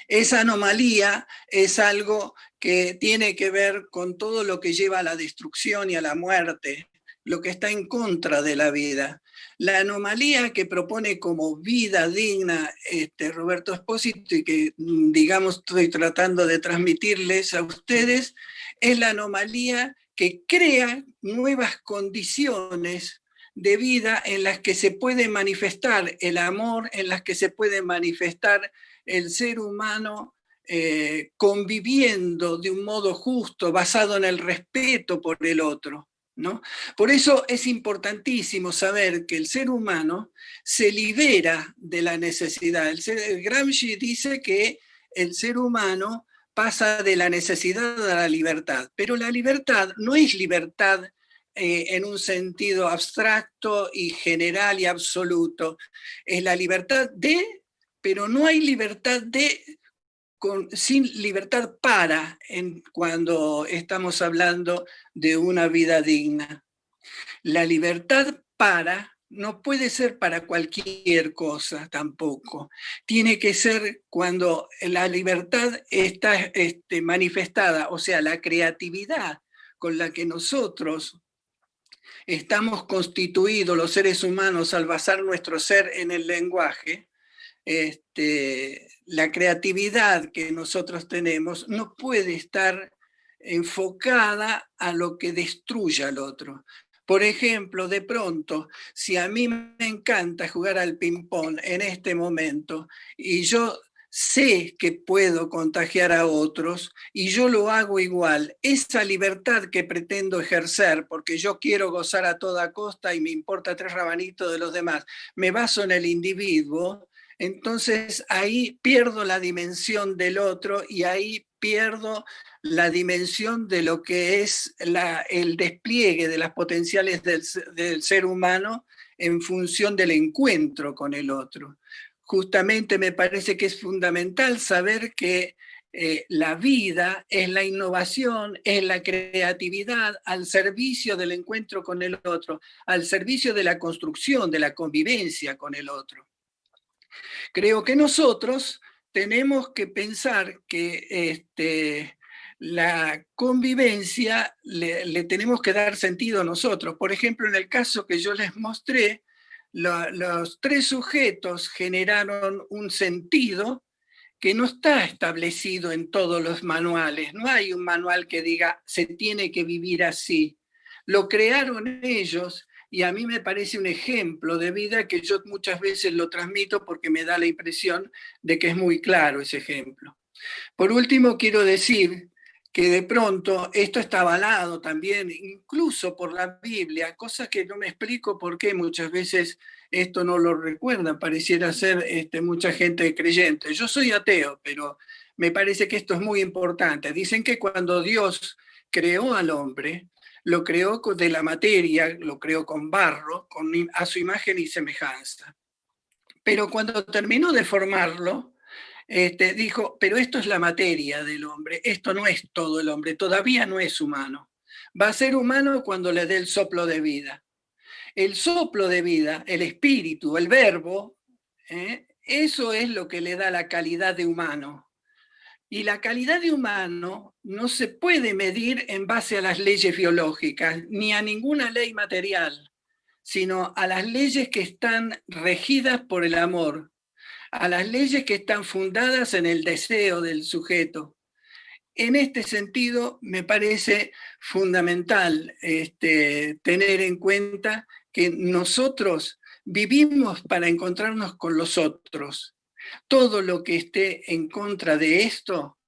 Esa anomalía es algo que tiene que ver con todo lo que lleva a la destrucción y a la muerte, lo que está en contra de la vida. La anomalía que propone como vida digna este, Roberto Espósito y que, digamos, estoy tratando de transmitirles a ustedes, es la anomalía que crea nuevas condiciones de vida en las que se puede manifestar el amor, en las que se puede manifestar el ser humano eh, conviviendo de un modo justo, basado en el respeto por el otro. ¿no? Por eso es importantísimo saber que el ser humano se libera de la necesidad. El, Gramsci dice que el ser humano pasa de la necesidad a la libertad, pero la libertad no es libertad eh, en un sentido abstracto y general y absoluto. Es la libertad de, pero no hay libertad de sin libertad para en, cuando estamos hablando de una vida digna. La libertad para no puede ser para cualquier cosa tampoco. Tiene que ser cuando la libertad está este, manifestada, o sea, la creatividad con la que nosotros estamos constituidos los seres humanos al basar nuestro ser en el lenguaje, este, la creatividad que nosotros tenemos no puede estar enfocada a lo que destruya al otro. Por ejemplo, de pronto, si a mí me encanta jugar al ping-pong en este momento y yo sé que puedo contagiar a otros y yo lo hago igual, esa libertad que pretendo ejercer, porque yo quiero gozar a toda costa y me importa tres rabanitos de los demás, me baso en el individuo, entonces ahí pierdo la dimensión del otro y ahí pierdo la dimensión de lo que es el despliegue de las potenciales del, ser humano en función del encuentro con el otro. Justamente me parece que es fundamental saber que eh, la vida es la innovación, es la creatividad al servicio del encuentro con el otro, al servicio de la construcción, de la convivencia con el otro. Creo que nosotros tenemos que pensar que este, la convivencia le, tenemos que dar sentido a nosotros. Por ejemplo, en el caso que yo les mostré, los tres sujetos generaron un sentido que no está establecido en todos los manuales. No hay un manual que diga se tiene que vivir así. Lo crearon ellos y a mí me parece un ejemplo de vida que yo muchas veces lo transmito porque me da la impresión de que es muy claro ese ejemplo. Por último, quiero decir que de pronto esto está avalado también incluso por la Biblia, cosa que no me explico por qué muchas veces esto no lo recuerda, pareciera ser este, mucha gente creyente. Yo soy ateo, pero me parece que esto es muy importante. Dicen que cuando Dios creó al hombre, lo creó de la materia, lo creó con barro, a su imagen y semejanza. Pero cuando terminó de formarlo, este, dijo, pero esto es la materia del hombre, esto no es todo el hombre, todavía no es humano. Va a ser humano cuando le dé el soplo de vida. El soplo de vida, el espíritu, el verbo, ¿eh? eso es lo que le da la calidad de humano. Y la calidad de humano no se puede medir en base a las leyes biológicas, ni a ninguna ley material, sino a las leyes que están regidas por el amor, a las leyes que están fundadas en el deseo del sujeto. En este sentido, me parece fundamental este, tener en cuenta que nosotros vivimos para encontrarnos con los otros, todo lo que esté en contra de esto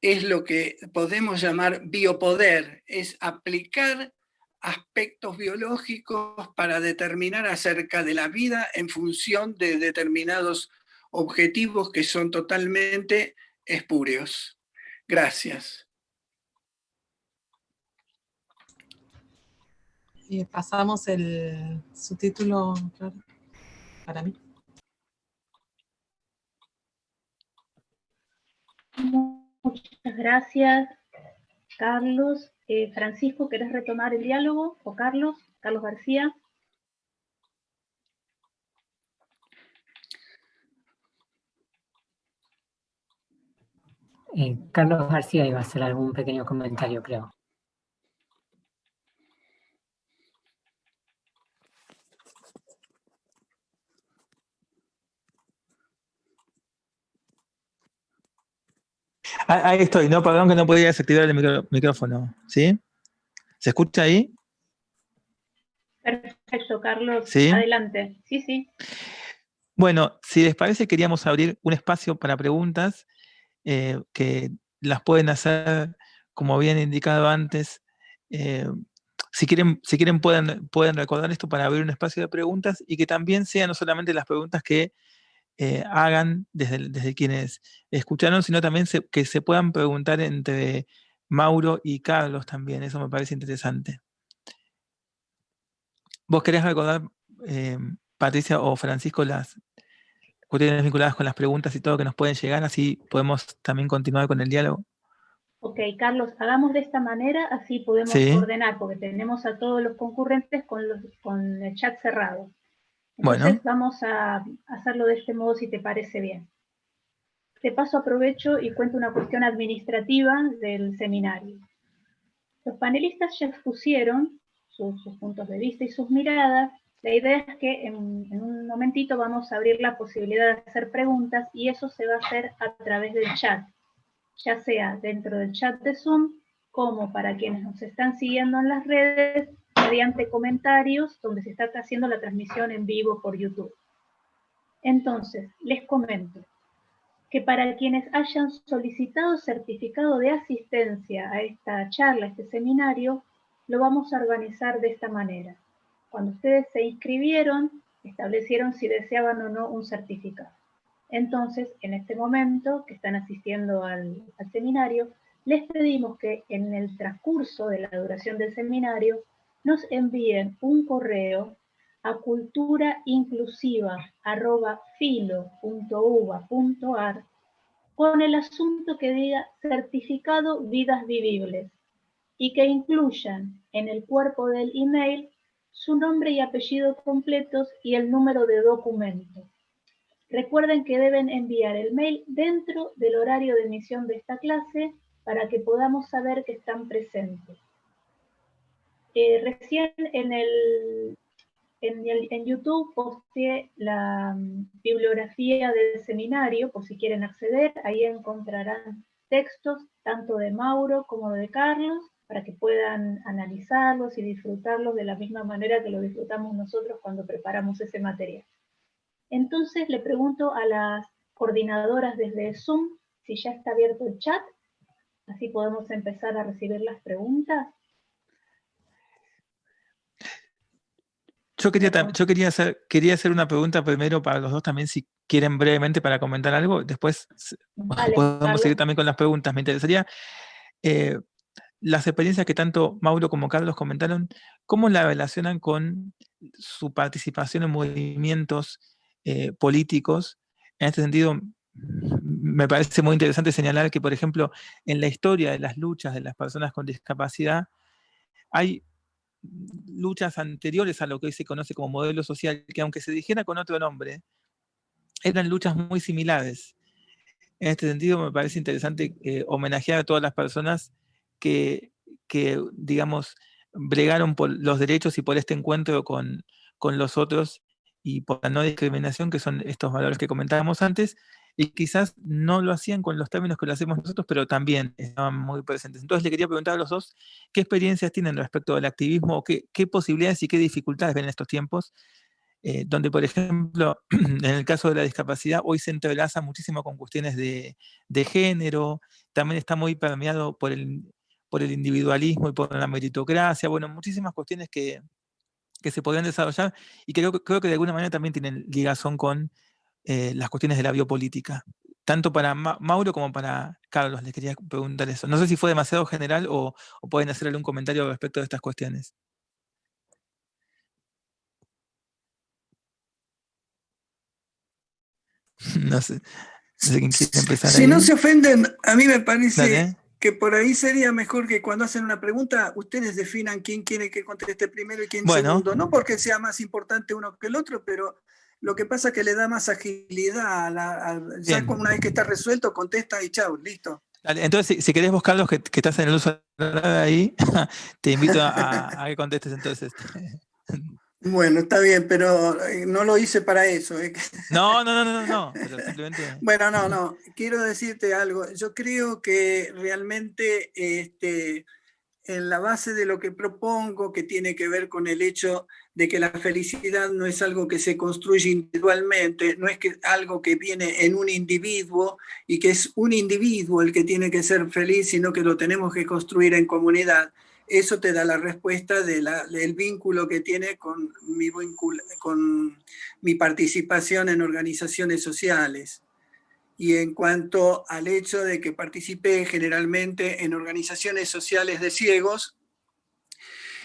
es lo que podemos llamar biopoder, es aplicar aspectos biológicos para determinar acerca de la vida en función de determinados objetivos que son totalmente espurios. Gracias. Y pasamos el subtítulo para mí. Muchas gracias, Carlos. Eh, Francisco, ¿querés retomar el diálogo? ¿O Carlos? Carlos García. Eh, Carlos García iba a hacer algún pequeño comentario, creo. Ahí estoy, no, perdón que no podía desactivar el micrófono, ¿sí? ¿Se escucha ahí? Perfecto, Carlos. ¿Sí? Adelante. Sí, sí. Bueno, si les parece, queríamos abrir un espacio para preguntas eh, que las pueden hacer, como habían indicado antes. Eh, si quieren, si quieren pueden, pueden recordar esto para abrir un espacio de preguntas y que también sean no solamente las preguntas que eh, hagan desde, desde, quienes escucharon, sino también que se puedan preguntar entre Mauro y Carlos también, eso me parece interesante. ¿Vos querés recordar, eh, Patricia o Francisco, las cuestiones vinculadas con las preguntas y todo que nos pueden llegar, así podemos también continuar con el diálogo? Ok, Carlos, hagamos de esta manera, así podemos ordenar, porque tenemos a todos los concurrentes con, los, con el chat cerrado. Entonces vamos a hacerlo de este modo si te parece bien. De paso aprovecho y cuento una cuestión administrativa del seminario. Los panelistas ya expusieron sus, puntos de vista y sus miradas. La idea es que en, en, un momentito vamos a abrir la posibilidad de hacer preguntas y eso se va a hacer a través del chat, ya sea dentro del chat de Zoom como para quienes nos están siguiendo en las redes mediante comentarios donde se está haciendo la transmisión en vivo por YouTube. Entonces, les comento que para quienes hayan solicitado certificado de asistencia a esta charla, a este seminario, lo vamos a organizar de esta manera. Cuando ustedes se inscribieron, establecieron si deseaban o no un certificado. Entonces, en este momento que están asistiendo al, al seminario, les pedimos que en el transcurso de la duración del seminario nos envíen un correo a culturainclusiva.filo.uva.ar con el asunto que diga certificado vidas vivibles y que incluyan en el cuerpo del email su nombre y apellido completos y el número de documento. Recuerden que deben enviar el mail dentro del horario de emisión de esta clase para que podamos saber que están presentes. Eh, recién en, YouTube posteé la mm, bibliografía del seminario, por si quieren acceder, ahí encontrarán textos tanto de Mauro como de Carlos, para que puedan analizarlos y disfrutarlos de la misma manera que lo disfrutamos nosotros cuando preparamos ese material. Entonces le pregunto a las coordinadoras desde Zoom si ya está abierto el chat, así podemos empezar a recibir las preguntas. Yo quería, yo quería, hacer, quería hacer una pregunta primero para los dos también, si quieren brevemente para comentar algo. Después podemos seguir también con las preguntas. Me interesaría eh, las experiencias que tanto Mauro como Carlos comentaron, ¿cómo la relacionan con su participación en movimientos eh, políticos? En este sentido, me parece muy interesante señalar que, por ejemplo, en la historia de las luchas de las personas con discapacidad, hay luchas anteriores a lo que hoy se conoce como modelo social, que aunque se dijera con otro nombre, eran luchas muy similares. En este sentido, me parece interesante eh, homenajear a todas las personas que, que, digamos, bregaron por los derechos y por este encuentro con, con los otros y por la no discriminación, que son estos valores que comentábamos antes, y quizás no lo hacían con los términos que lo hacemos nosotros, pero también estaban muy presentes. Entonces le quería preguntar a los dos, ¿qué experiencias tienen respecto al activismo? ¿Qué, qué posibilidades y qué dificultades ven en estos tiempos? Eh, donde, por ejemplo, en el caso de la discapacidad, hoy se entrelaza muchísimo con cuestiones de, de género, también está muy permeado por el, por el individualismo y por la meritocracia, bueno, muchísimas cuestiones que, que se podrían desarrollar y creo, creo que de alguna manera también tienen ligazón con eh, las cuestiones de la biopolítica. Tanto para Mauro como para Carlos, les quería preguntar eso. No sé si fue demasiado general o, pueden hacer algún comentario respecto de estas cuestiones. no sé. empezar. Si no se ofenden, a mí me parece que por ahí sería mejor que cuando hacen una pregunta, ustedes definan quién quiere que conteste primero y quién segundo. No porque sea más importante uno que el otro, pero lo que pasa es que le da más agilidad. A la, ya una vez que está resuelto, contesta y chao, listo. entonces, si, querés vos, Carlos, que, que, estás en el uso de ahí, te invito a, que contestes entonces. Bueno, está bien, pero eh, no lo hice para eso. ¿eh? No, no, no, no, no, simplemente... Bueno, no, no, quiero decirte algo. Yo creo que realmente este, en la base de lo que propongo, que tiene que ver con el hecho de que la felicidad no es algo que se construye individualmente, no es algo que viene en un individuo y que es un individuo el que tiene que ser feliz, sino que lo tenemos que construir en comunidad. Eso te da la respuesta del vínculo que tiene con mi, con mi participación en organizaciones sociales y en cuanto al hecho de que participé generalmente en organizaciones sociales de ciegos,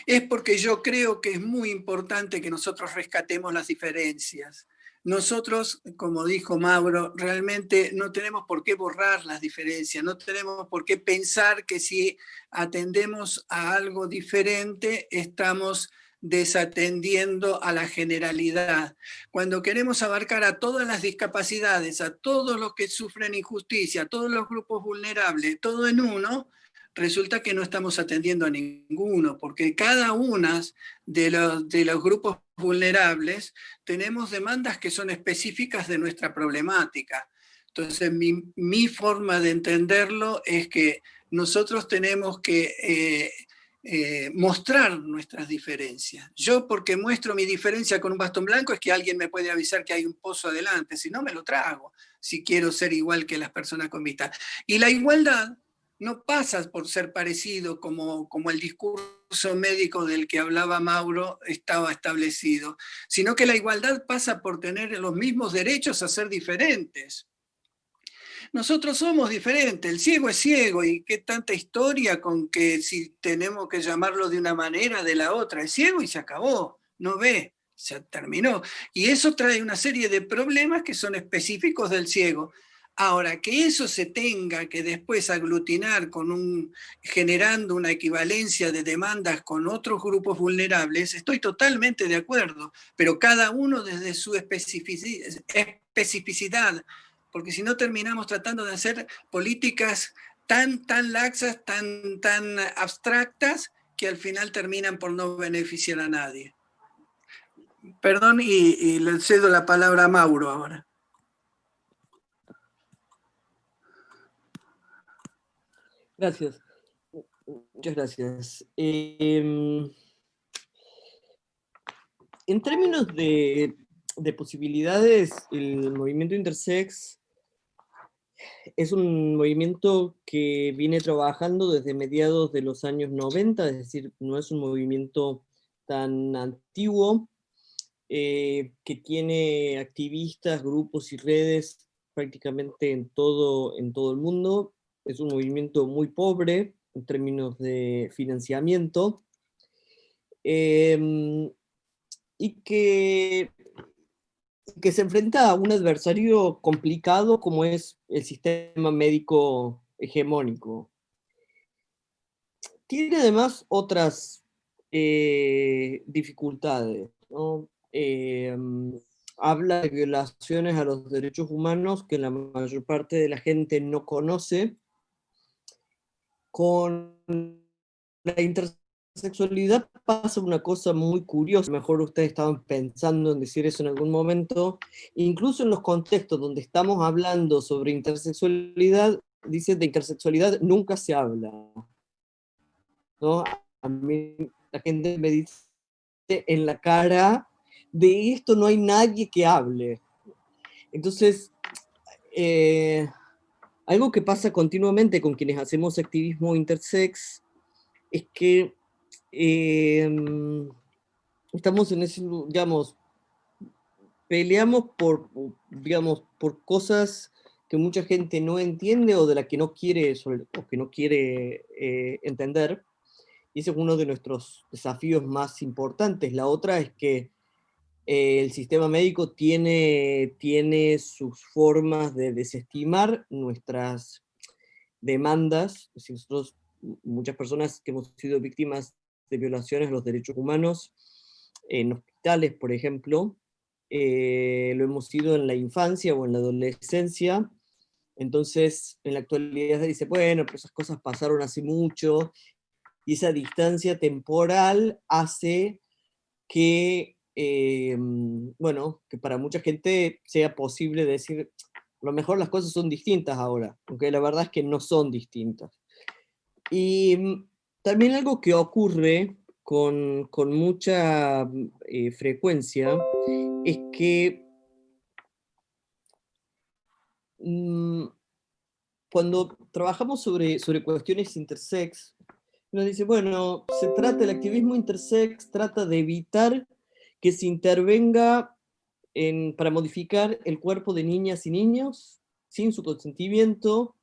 es porque yo creo que es muy importante que nosotros rescatemos las diferencias. Nosotros, como dijo Mauro, realmente no tenemos por qué borrar las diferencias, no tenemos por qué pensar que si atendemos a algo diferente estamos desatendiendo a la generalidad. Cuando queremos abarcar a todas las discapacidades, a todos los que sufren injusticia, a todos los grupos vulnerables, todo en uno, resulta que no estamos atendiendo a ninguno, porque cada uno de los, de los grupos vulnerables tenemos demandas que son específicas de nuestra problemática. Entonces, mi, mi forma de entenderlo es que nosotros tenemos que eh, eh, mostrar nuestras diferencias. Yo porque muestro mi diferencia con un bastón blanco es que alguien me puede avisar que hay un pozo adelante, si no me lo trago, si quiero ser igual que las personas con vista. Y la igualdad no pasa por ser parecido como, como el discurso médico del que hablaba Mauro estaba establecido, sino que la igualdad pasa por tener los mismos derechos a ser diferentes. Nosotros somos diferentes, el ciego es ciego y qué tanta historia con que si tenemos que llamarlo de una manera, de la otra, es ciego y se acabó, no ve, se terminó. Y eso trae una serie de problemas que son específicos del ciego. Ahora, que eso se tenga que después aglutinar con un, generando una equivalencia de demandas con otros grupos vulnerables, estoy totalmente de acuerdo, pero cada uno desde su especificidad porque si no terminamos tratando de hacer políticas tan, tan laxas, tan, tan abstractas, que al final terminan por no beneficiar a nadie. Perdón, y, le cedo la palabra a Mauro ahora. Gracias. Muchas gracias. Em, en términos de, de, posibilidades, el movimiento intersex es un movimiento que viene trabajando desde mediados de los años 90, es decir, no es un movimiento tan antiguo, eh, que tiene activistas, grupos y redes prácticamente en todo, en todo el mundo. Es un movimiento muy pobre en términos de financiamiento, em, y que que se enfrenta a un adversario complicado como es el sistema médico hegemónico. Tiene además otras eh, dificultades. Eh, habla de violaciones a los derechos humanos que la mayor parte de la gente no conoce, con la intersexualidad pasa una cosa muy curiosa, mejor ustedes estaban pensando en decir eso en algún momento, incluso en los contextos donde estamos hablando sobre intersexualidad, dice de intersexualidad nunca se habla. ¿no? A mí la gente me dice en la cara, de esto no hay nadie que hable. Entonces, eh, algo que pasa continuamente con quienes hacemos activismo intersex es que em, estamos en ese, digamos, peleamos por, digamos, por cosas que mucha gente no entiende o de la que no quiere, o que no quiere eh, entender. Y ese es uno de nuestros desafíos más importantes. La otra es que eh, el sistema médico tiene, tiene sus formas de desestimar nuestras demandas. nosotros, muchas personas que hemos sido víctimas de violaciones a los derechos humanos, en hospitales, por ejemplo, eh, lo hemos sido en la infancia o en la adolescencia, entonces en la actualidad se dice, bueno, pero esas cosas pasaron hace mucho, y esa distancia temporal hace que eh, bueno, que para mucha gente sea posible decir, a lo mejor las cosas son distintas ahora, aunque la verdad es que no son distintas. Y mm, también algo que ocurre con, con mucha mm, eh, frecuencia es que mm, cuando trabajamos sobre, sobre cuestiones intersex, nos dice, bueno, se trata, el activismo intersex trata de evitar que se intervenga en, para modificar el cuerpo de niñas y niños sin su consentimiento,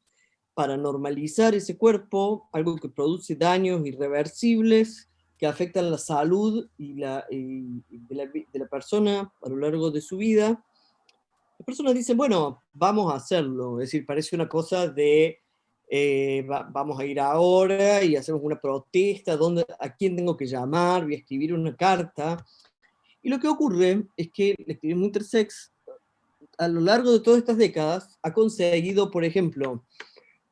para normalizar ese cuerpo, algo que produce daños irreversibles, que afectan la salud y la, de, la, de, la, persona a lo largo de su vida. Las personas dicen, bueno, vamos a hacerlo, es decir, parece una cosa de, eh, vamos a ir ahora y hacemos una protesta, ¿dónde, ¿a quién tengo que llamar? Voy a escribir una carta. Y lo que ocurre es que el activismo intersex, a lo largo de todas estas décadas, ha conseguido, por ejemplo,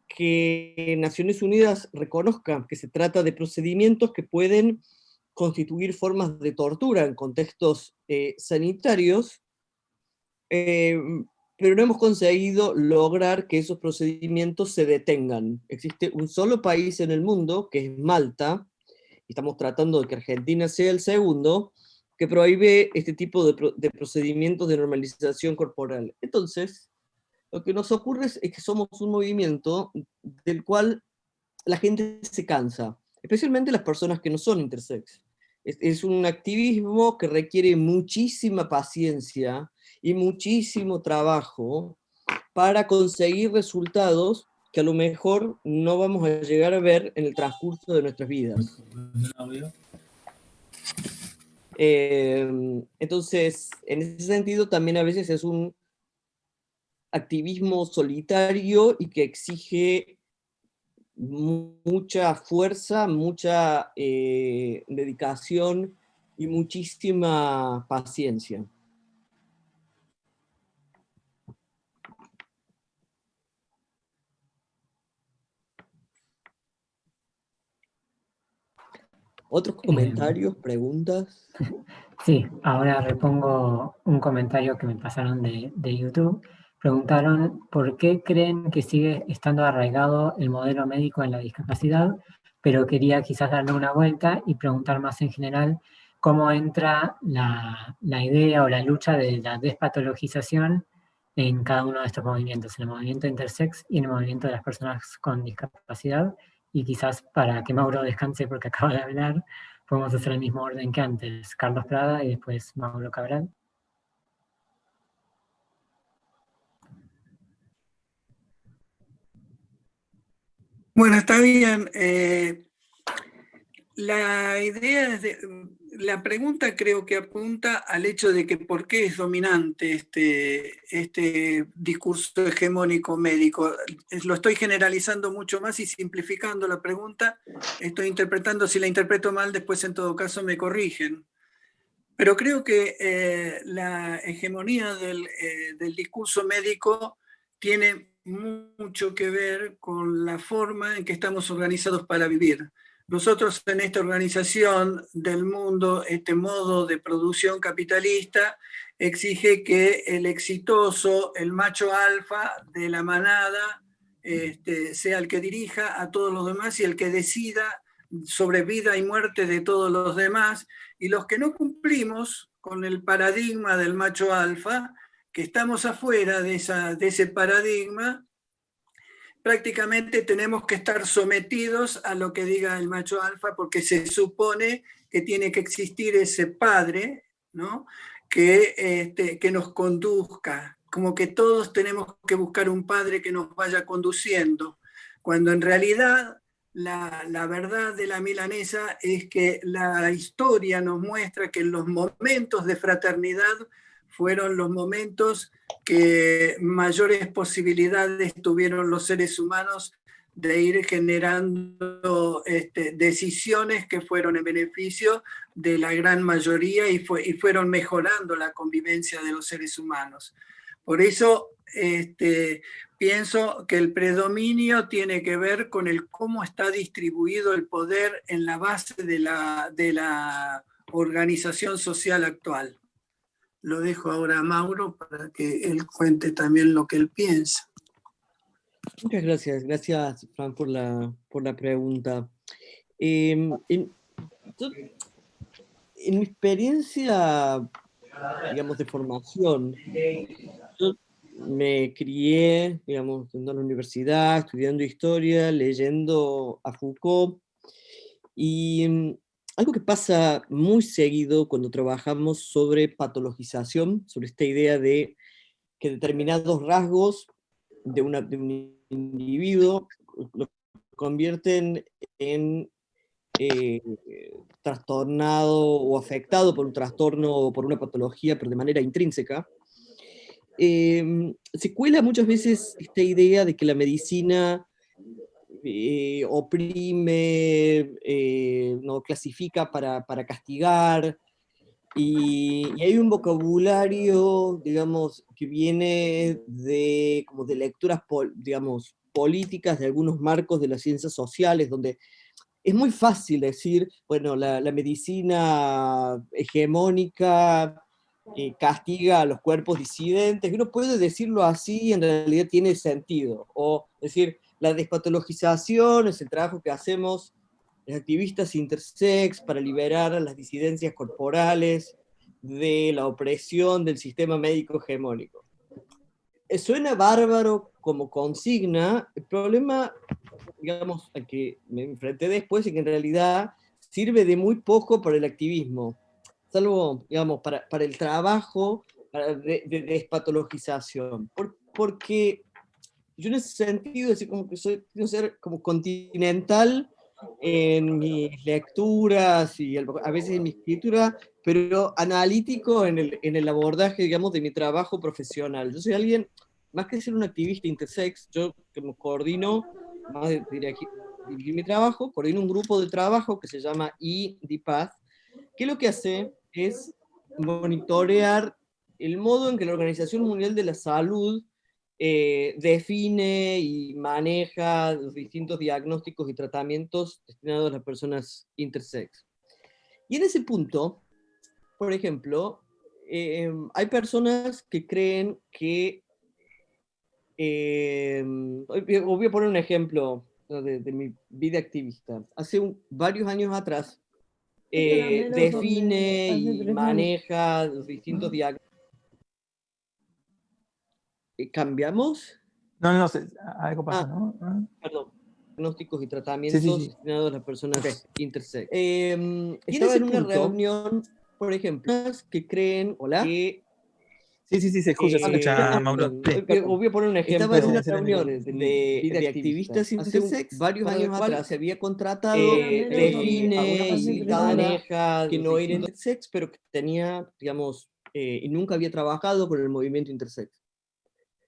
que Naciones Unidas reconozca que se trata de procedimientos que pueden constituir formas de tortura en contextos eh, sanitarios, eh, pero no hemos conseguido lograr que esos procedimientos se detengan. Existe un solo país en el mundo, que es Malta, y estamos tratando de que Argentina sea el segundo, que prohíbe este tipo de, procedimientos de normalización corporal. Entonces, lo que nos ocurre es, que somos un movimiento del cual la gente se cansa, especialmente las personas que no son intersex. Es, un activismo que requiere muchísima paciencia y muchísimo trabajo para conseguir resultados que a lo mejor no vamos a llegar a ver en el transcurso de nuestras vidas. Em, entonces, en ese sentido, también a veces es un activismo solitario y que exige mucha fuerza, mucha eh, dedicación y muchísima paciencia. ¿Otros em, comentarios, preguntas? Sí, ahora repongo un comentario que me pasaron de, de, YouTube. Preguntaron por qué creen que sigue estando arraigado el modelo médico en la discapacidad, pero quería quizás darle una vuelta y preguntar más en general cómo entra la, la idea o la lucha de la despatologización en cada uno de estos movimientos, en el movimiento intersex y en el movimiento de las personas con discapacidad, y quizás para que Mauro descanse porque acaba de hablar, podemos hacer el mismo orden que antes, Carlos Prada y después Mauro Cabral. Bueno, está bien. Eh, la idea es de, la pregunta creo que apunta al hecho de que por qué es dominante este, este discurso hegemónico médico. Lo estoy generalizando mucho más y simplificando la pregunta. Estoy interpretando, si la interpreto mal, después en todo caso me corrigen. Pero creo que eh, la hegemonía del, eh, del, discurso médico tiene mucho que ver con la forma en que estamos organizados para vivir. Nosotros en esta organización del mundo, este modo de producción capitalista, exige que el exitoso, el macho alfa de la manada, este, sea el que dirija a todos los demás y el que decida sobre vida y muerte de todos los demás, y los que no cumplimos con el paradigma del macho alfa, que estamos afuera de, ese paradigma, prácticamente tenemos que estar sometidos a lo que diga el macho alfa, porque se supone que tiene que existir ese padre, ¿no? que, este, que nos conduzca, como que todos tenemos que buscar un padre que nos vaya conduciendo, cuando en realidad la, la, verdad de la milanesa es que la historia nos muestra que los momentos de fraternidad fueron los momentos que mayores posibilidades tuvieron los seres humanos de ir generando este, decisiones que fueron en beneficio de la gran mayoría y, fue, y fueron mejorando la convivencia de los seres humanos. Por eso este, pienso que el predominio tiene que ver con el cómo está distribuido el poder en la base de la, de la organización social actual. Lo dejo ahora a Mauro para que él cuente también lo que él piensa. Muchas gracias, gracias Fran por la, por la pregunta. Em, en, mi experiencia, digamos, de formación, yo me crié, digamos, en la universidad, estudiando historia, leyendo a Foucault, y em, algo que pasa muy seguido cuando trabajamos sobre patologización, sobre esta idea de que determinados rasgos de, un individuo lo convierten en eh, trastornado o afectado por un trastorno o por una patología, pero de manera intrínseca, em, se cuela muchas veces esta idea de que la medicina eh, oprime, eh, no clasifica para, para castigar, y, hay un vocabulario, digamos, que viene de, como de lecturas, digamos, políticas de algunos marcos de las ciencias sociales, donde es muy fácil decir, bueno, la, medicina hegemónica eh, castiga a los cuerpos disidentes, uno puede decirlo así, en realidad tiene sentido, o decir, la despatologización es el trabajo que hacemos activistas intersex para liberar a las disidencias corporales de la opresión del sistema médico hegemónico. Eh, suena bárbaro como consigna, el problema, digamos, al que me enfrenté después es que en realidad sirve de muy poco para el activismo, salvo, digamos, para, para el trabajo de, despatologización, porque yo en ese sentido, es como que soy, quiero ser como continental en mis lecturas y a veces en mi escritura, pero analítico en el, en el abordaje, digamos, de mi trabajo profesional. Yo soy alguien, más que ser un activista intersex, yo como coordino, más de dirigir, mi trabajo, coordino un grupo de trabajo que se llama IDPATH, que lo que hace es monitorear el modo en que la Organización Mundial de la Salud eh, define y maneja los distintos diagnósticos y tratamientos destinados a las personas intersex. Y en ese punto, por ejemplo, eh, hay personas que creen que, eh, voy a poner un ejemplo de, mi vida activista. Hace varios años atrás, define y maneja los distintos diagnósticos eh, ¿Cambiamos? No, no, algo pasa, ah, ¿no? Ah. Perdón. Diagnósticos y tratamientos destinados a las personas intersex. Eh, estaba en una reunión, por ejemplo, que creen, hola, que Sí, sí, sí, se escucha, se escucha, eh, Mauro. Voy a poner un ejemplo. Estaba en unas reuniones de, de, activistas intersex, varios años atrás se había contratado eh, define y maneja que no era intersex, pero que tenía, digamos, eh, y nunca había trabajado con el movimiento intersex.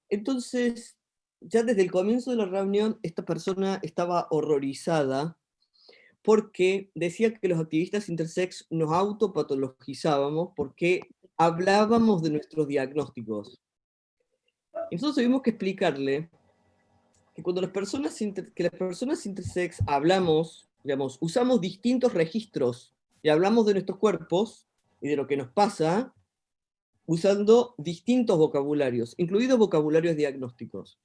Entonces, ya desde el comienzo de la reunión, esta persona estaba horrorizada porque decía que los activistas intersex nos autopatologizábamos porque hablábamos de nuestros diagnósticos. Nosotros tuvimos que explicarle que cuando las personas, que las personas intersex hablamos, digamos, usamos distintos registros y hablamos de nuestros cuerpos y de lo que nos pasa, usando distintos vocabularios, incluidos vocabularios diagnósticos.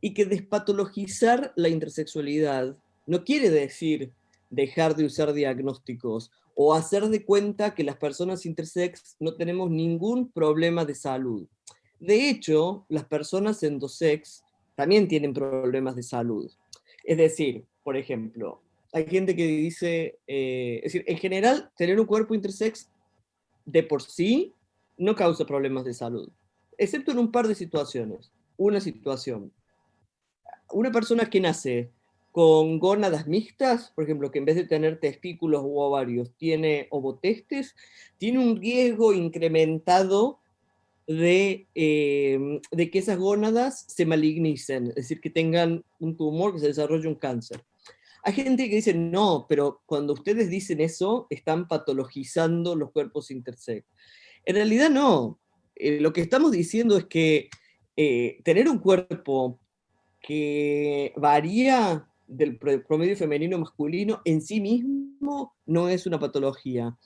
Y que despatologizar la intersexualidad no quiere decir dejar de usar diagnósticos o hacer de cuenta que las personas intersex no tenemos ningún problema de salud. De hecho, las personas endosex también tienen problemas de salud. Es decir, por ejemplo, hay gente que dice, eh, es decir, en general, tener un cuerpo intersex de por sí no causa problemas de salud, excepto en un par de situaciones. Una situación, una persona que nace con gónadas mixtas, por ejemplo, que en vez de tener testículos u ovarios tiene ovotestes, tiene un riesgo incrementado de, em, de que esas gónadas se malignicen, es decir, que tengan un tumor, que se desarrolle un cáncer. Hay gente que dice, no, pero cuando ustedes dicen eso, están patologizando los cuerpos intersex. En realidad no. Eh, lo que estamos diciendo es que eh, tener un cuerpo que varía del promedio femenino masculino en sí mismo no es una patología.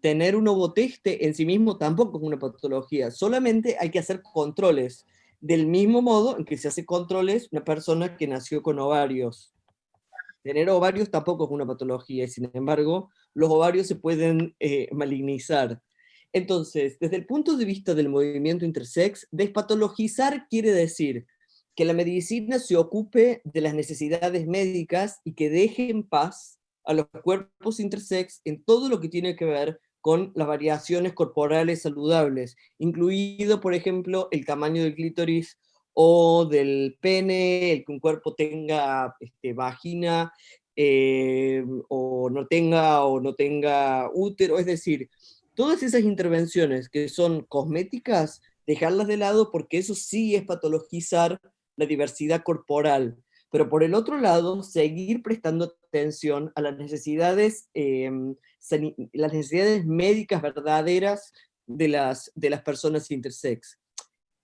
Tener un ovoteste en sí mismo tampoco es una patología, solamente hay que hacer controles, del mismo modo en que se hace controles una persona que nació con ovarios. Tener ovarios tampoco es una patología, y sin embargo, los ovarios se pueden eh, malignizar. Entonces, desde el punto de vista del movimiento intersex, despatologizar quiere decir que la medicina se ocupe de las necesidades médicas y que deje en paz a los cuerpos intersex en todo lo que tiene que ver con las variaciones corporales saludables, incluido, por ejemplo, el tamaño del clítoris o del pene, el que un cuerpo tenga este, vagina, eh, o no tenga o no tenga útero, es decir, todas esas intervenciones que son cosméticas, dejarlas de lado porque eso sí es patologizar la diversidad corporal, pero por el otro lado, seguir prestando atención a las necesidades, em, las necesidades médicas verdaderas de las, de las personas intersex.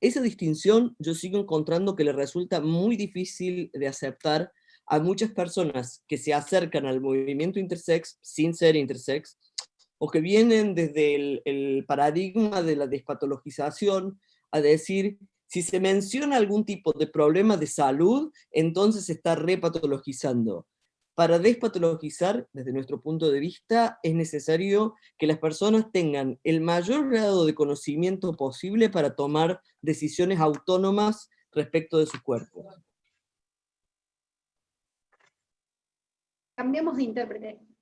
Esa distinción yo sigo encontrando que le resulta muy difícil de aceptar a muchas personas que se acercan al movimiento intersex sin ser intersex, o que vienen desde el, paradigma de la despatologización a decir si se menciona algún tipo de problema de salud, entonces se está repatologizando. Para despatologizar, desde nuestro punto de vista, es necesario que las personas tengan el mayor grado de conocimiento posible para tomar decisiones autónomas respecto de su cuerpo. Cambiamos de intérprete.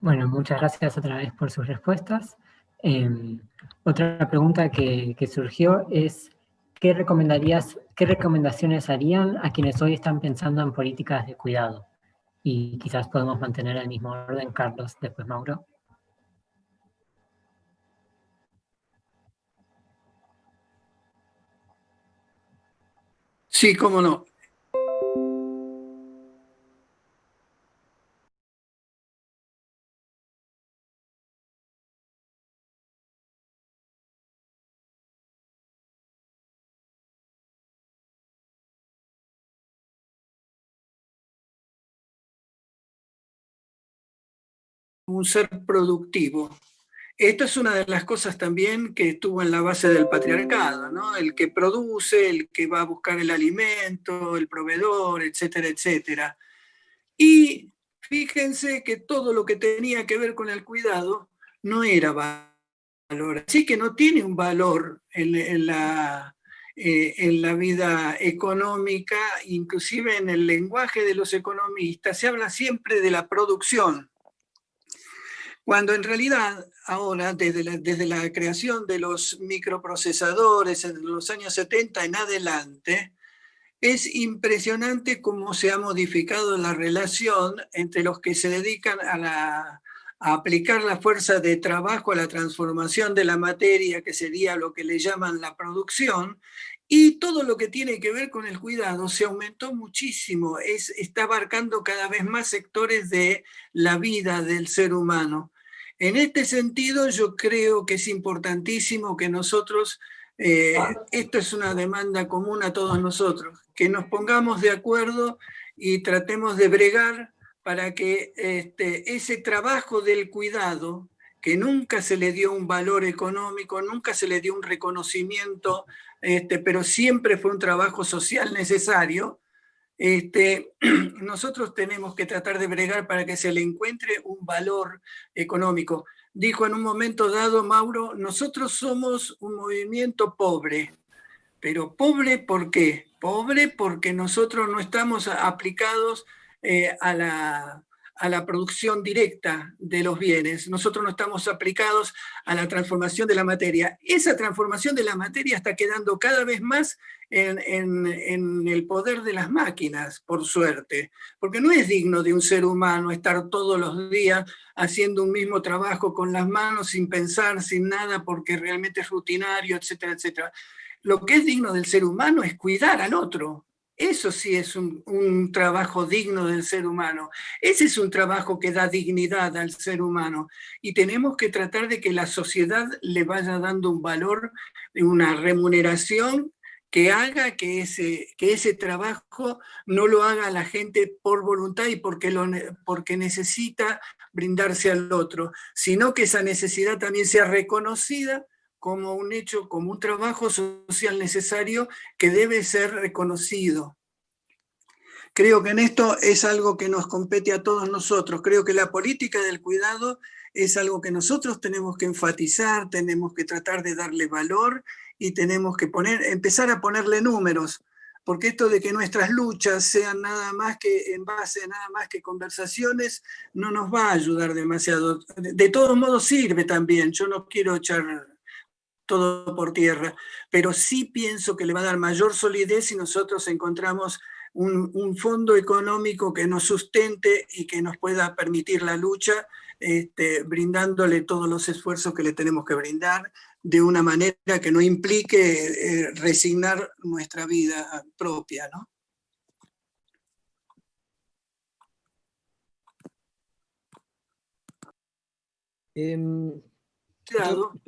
Bueno, muchas gracias otra vez por sus respuestas. Em, otra pregunta que, surgió es, ¿qué, recomendarías, ¿qué recomendaciones harían a quienes hoy están pensando en políticas de cuidado? Y quizás podemos mantener el mismo orden, Carlos, después Mauro. Sí, cómo no. Un ser productivo. Esto es una de las cosas también que estuvo en la base del patriarcado, ¿no? El que produce, el que va a buscar el alimento, el proveedor, etcétera, etcétera. Y fíjense que todo lo que tenía que ver con el cuidado no era valor. Así que no tiene un valor en, la, eh, en la vida económica, inclusive en el lenguaje de los economistas, se habla siempre de la producción, cuando en realidad ahora, desde la, desde la creación de los microprocesadores en los años 70 en adelante, es impresionante cómo se ha modificado la relación entre los que se dedican a, aplicar la fuerza de trabajo a la transformación de la materia, que sería lo que le llaman la producción, y todo lo que tiene que ver con el cuidado se aumentó muchísimo, es, está abarcando cada vez más sectores de la vida del ser humano. En este sentido, yo creo que es importantísimo que nosotros eh, esto es una demanda común a todos nosotros, que nos pongamos de acuerdo y tratemos de bregar para que este, ese trabajo del cuidado, que nunca se le dio un valor económico, nunca se le dio un reconocimiento, este, pero siempre fue un trabajo social necesario, este, nosotros tenemos que tratar de bregar para que se le encuentre un valor económico dijo en un momento dado, Mauro, nosotros somos un movimiento pobre. Pero pobre ¿por qué? Pobre porque nosotros no estamos aplicados eh, a, la, a la producción directa de los bienes. Nosotros no estamos aplicados a la transformación de la materia. Esa transformación de la materia está quedando cada vez más en, el poder de las máquinas, por suerte, porque no es digno de un ser humano estar todos los días haciendo un mismo trabajo con las manos sin pensar, sin nada, porque realmente es rutinario, etcétera, etcétera. Lo que es digno del ser humano es cuidar al otro. Eso sí es un, trabajo digno del ser humano. Ese es un trabajo que da dignidad al ser humano. Y tenemos que tratar de que la sociedad le vaya dando un valor, una remuneración que haga que ese, que ese trabajo no lo haga la gente por voluntad y porque, lo, porque necesita brindarse al otro, sino que esa necesidad también sea reconocida como un hecho, como un trabajo social necesario que debe ser reconocido. Creo que en esto es algo que nos compete a todos nosotros. Creo que la política del cuidado es algo que nosotros tenemos que enfatizar, tenemos que tratar de darle valor y tenemos que poner, empezar a ponerle números, porque esto de que nuestras luchas sean nada más que en base a nada más que conversaciones no nos va a ayudar demasiado. De todos modos sirve también, yo no quiero echar todo por tierra, pero sí pienso que le va a dar mayor solidez si nosotros encontramos un, fondo económico que nos sustente y que nos pueda permitir la lucha, este, brindándole todos los esfuerzos que le tenemos que brindar, de una manera que no implique eh, resignar nuestra vida propia, ¿no?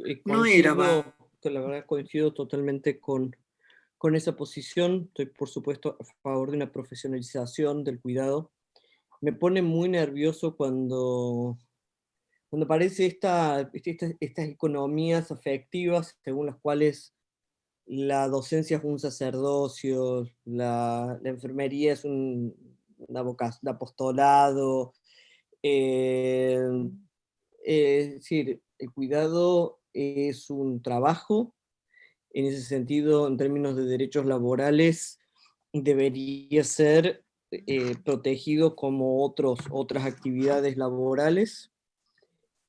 Eh, no era La verdad coincido totalmente con, con esa posición. Estoy, por supuesto, a favor de una profesionalización del cuidado. Me pone muy nervioso cuando cuando aparece esta, estas economías afectivas según las cuales la docencia es un sacerdocio, la, enfermería es un, apostolado, eh, es decir, el cuidado es un trabajo, en ese sentido, en términos de derechos laborales, debería ser eh, protegido como otros, otras actividades laborales,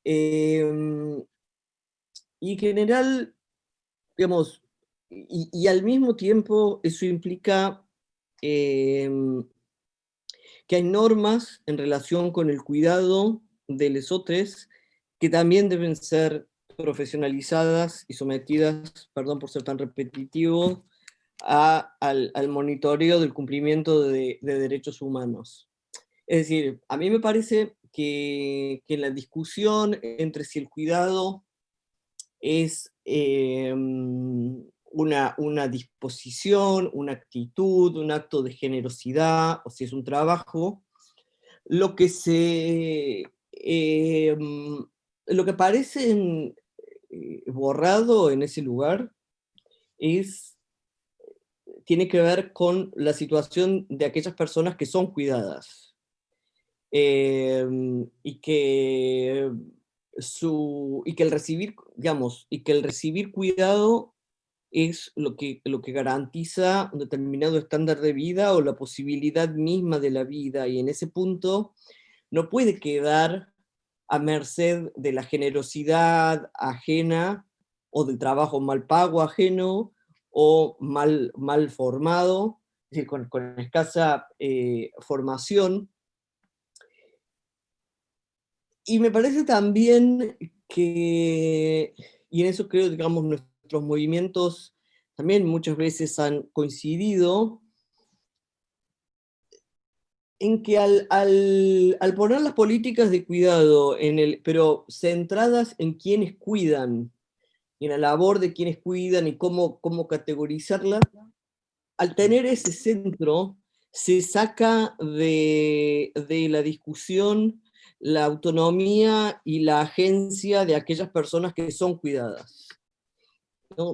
Em, y en general, digamos, y, al mismo tiempo eso implica em, que hay normas en relación con el cuidado de lesotres que también deben ser profesionalizadas y sometidas, perdón por ser tan repetitivo, a, al, monitoreo del cumplimiento de, de derechos humanos. Es decir, a mí me parece que, que, la discusión entre si el cuidado es em, una, una, disposición, una actitud, un acto de generosidad, o si es un trabajo, lo que se... Em, lo que parece eh, borrado en ese lugar es, tiene que ver con la situación de aquellas personas que son cuidadas Em, y, que su, y que el recibir, digamos, y que el recibir cuidado es lo que, lo que garantiza un determinado estándar de vida o la posibilidad misma de la vida, y en ese punto no puede quedar a merced de la generosidad ajena o del trabajo mal pago ajeno o mal, mal formado, decir, con, escasa eh, formación. Y me parece también que, y en eso creo, digamos, nuestros movimientos también muchas veces han coincidido, en que al, al, poner las políticas de cuidado, en el, pero centradas en quienes cuidan, y en la labor de quienes cuidan y cómo, cómo categorizarla, al tener ese centro, se saca de, de la discusión la autonomía y la agencia de aquellas personas que son cuidadas.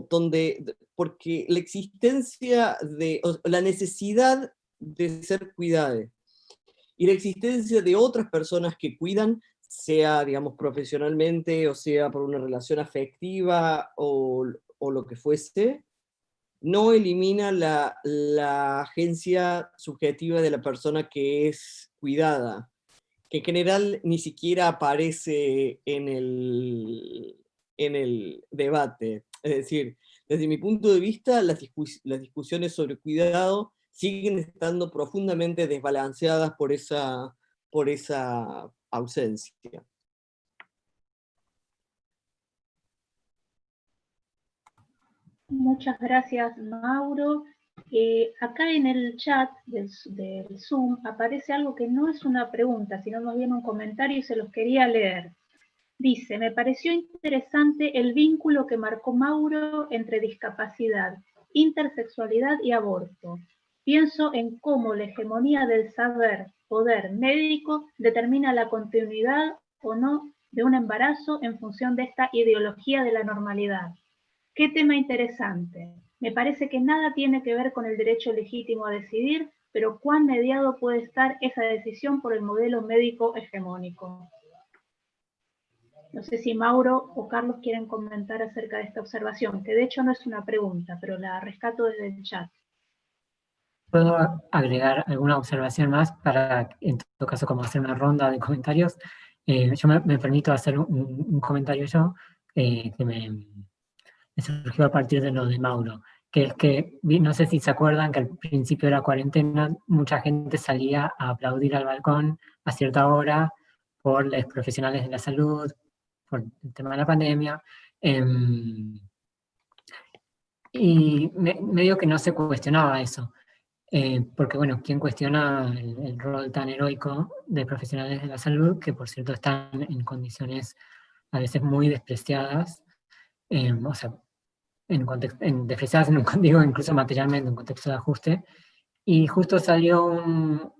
Donde, porque la existencia de, la necesidad de ser cuidada y la existencia de otras personas que cuidan, sea, digamos, profesionalmente, o sea, por una relación afectiva, o, o lo que fuese, no elimina la, la, agencia subjetiva de la persona que es cuidada, que en general ni siquiera aparece en el, en el debate. Es decir, desde mi punto de vista, las, las discusiones sobre cuidado siguen estando profundamente desbalanceadas por esa, por esa ausencia. Muchas gracias, Mauro. Eh, acá en el chat del, Zoom aparece algo que no es una pregunta, sino más bien un comentario y se los quería leer. Dice, me pareció interesante el vínculo que marcó Mauro entre discapacidad, intersexualidad y aborto. Pienso en cómo la hegemonía del saber, poder médico determina la continuidad o no de un embarazo en función de esta ideología de la normalidad. Qué tema interesante. Me parece que nada tiene que ver con el derecho legítimo a decidir, pero cuán mediado puede estar esa decisión por el modelo médico hegemónico. No sé si Mauro o Carlos quieren comentar acerca de esta observación, que de hecho no es una pregunta, pero la rescato desde el chat. ¿Puedo agregar alguna observación más para, en todo caso, como hacer una ronda de comentarios? Eh, yo me, permito hacer un, comentario yo, eh, que me, surgió a partir de lo de Mauro, que es que, no sé si se acuerdan que al principio de la cuarentena mucha gente salía a aplaudir al balcón a cierta hora por los profesionales de la salud, por el tema de la pandemia, em, y medio que no se cuestionaba eso. Eh, porque bueno, ¿quién cuestiona el, rol tan heroico de profesionales de la salud, que por cierto están en condiciones a veces muy despreciadas, em, o sea, en, en despreciadas, en un, digo incluso materialmente, en contexto de ajuste, y justo salió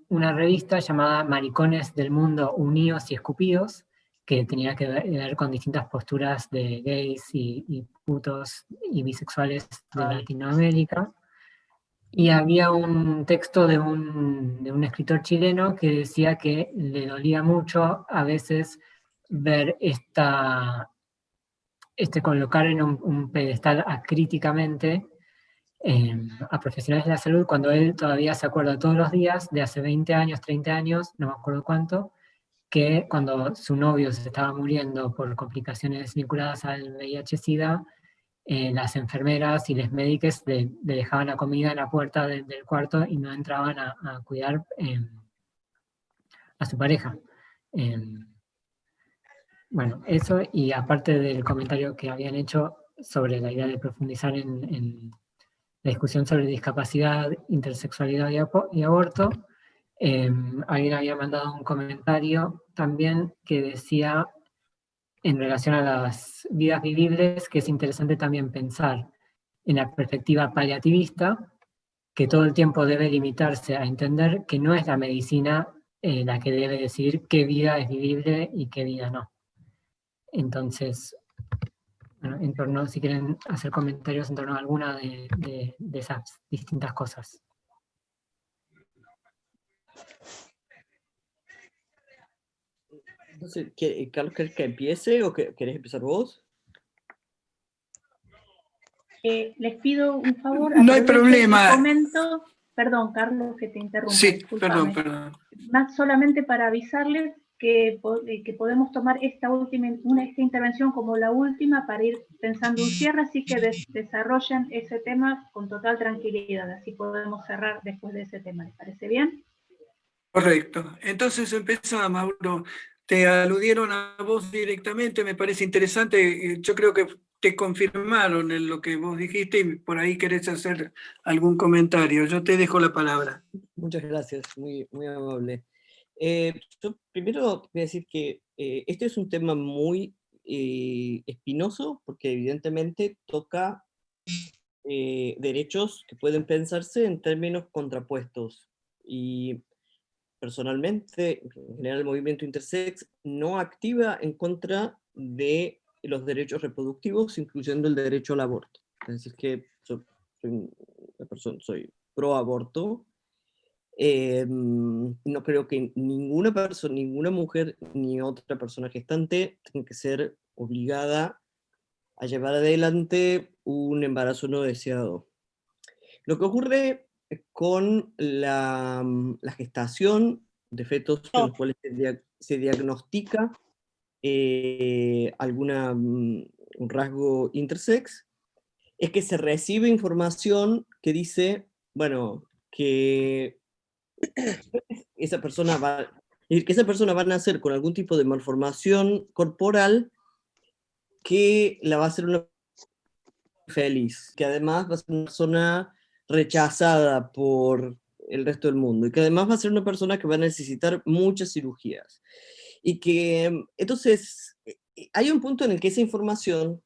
una revista llamada Maricones del Mundo Unidos y Escupidos, que tenía que ver, con distintas posturas de gays y, putos y bisexuales de Latinoamérica. Y había un texto de un, de un escritor chileno que decía que le dolía mucho a veces ver esta, este, colocar en un, pedestal acríticamente eh, a profesionales de la salud cuando él todavía se acuerda todos los días de hace 20 años, 30 años, no me acuerdo cuánto, que cuando su novio se estaba muriendo por complicaciones vinculadas al VIH-Sida, eh, las enfermeras y los médicos le, dejaban la comida en la puerta del cuarto y no entraban a, cuidar eh, a su pareja. Bueno, eso y aparte del comentario que habían hecho sobre la idea de profundizar en, la discusión sobre discapacidad, intersexualidad y, aborto, em, alguien había mandado un comentario también que decía en relación a las vidas vivibles que es interesante también pensar en la perspectiva paliativista, que todo el tiempo debe limitarse a entender que no es la medicina eh, la que debe decidir qué vida es vivible y qué vida no. Entonces, en torno, si quieren hacer comentarios en torno a alguna de, esas distintas cosas. Entonces, Carlos, ¿querés que empiece o querés empezar vos? Eh, les pido un favor. No hay problema. perdón, Carlos, que te interrumpa. Sí, perdón, perdón. Más solamente para avisarles que, que, podemos tomar esta última una, esta intervención como la última para ir pensando un cierre, así que desarrollen ese tema con total tranquilidad, así podemos cerrar después de ese tema. ¿Les parece bien? Correcto. Entonces empezamos, Mauro. Te aludieron a vos directamente, me parece interesante. Eh, yo creo que te confirmaron en lo que vos dijiste y por ahí querés hacer algún comentario. Yo te dejo la palabra. Muchas gracias, muy, muy amable. Eh, yo primero voy a decir que eh, este es un tema muy espinoso porque evidentemente toca derechos que pueden pensarse en términos contrapuestos. Y personalmente, en general el movimiento intersex, no activa en contra de los derechos reproductivos, incluyendo el derecho al aborto. Es decir, que soy, una persona, soy pro aborto. Em, no creo que ninguna persona, ninguna mujer, ni otra persona gestante tenga que ser obligada a llevar adelante un embarazo no deseado. Lo que ocurre con la, mm, la gestación de fetos en los cuales se, diagnostica eh, alguna, mm, un rasgo intersex, es que se recibe información que dice, bueno, que esa persona va, que esa persona va a nacer con algún tipo de malformación corporal que la va a hacer una feliz, que además va a ser una persona rechazada por el resto del mundo y que además va a ser una persona que va a necesitar muchas cirugías. Y que entonces eh, eh, hay un punto en el que esa información,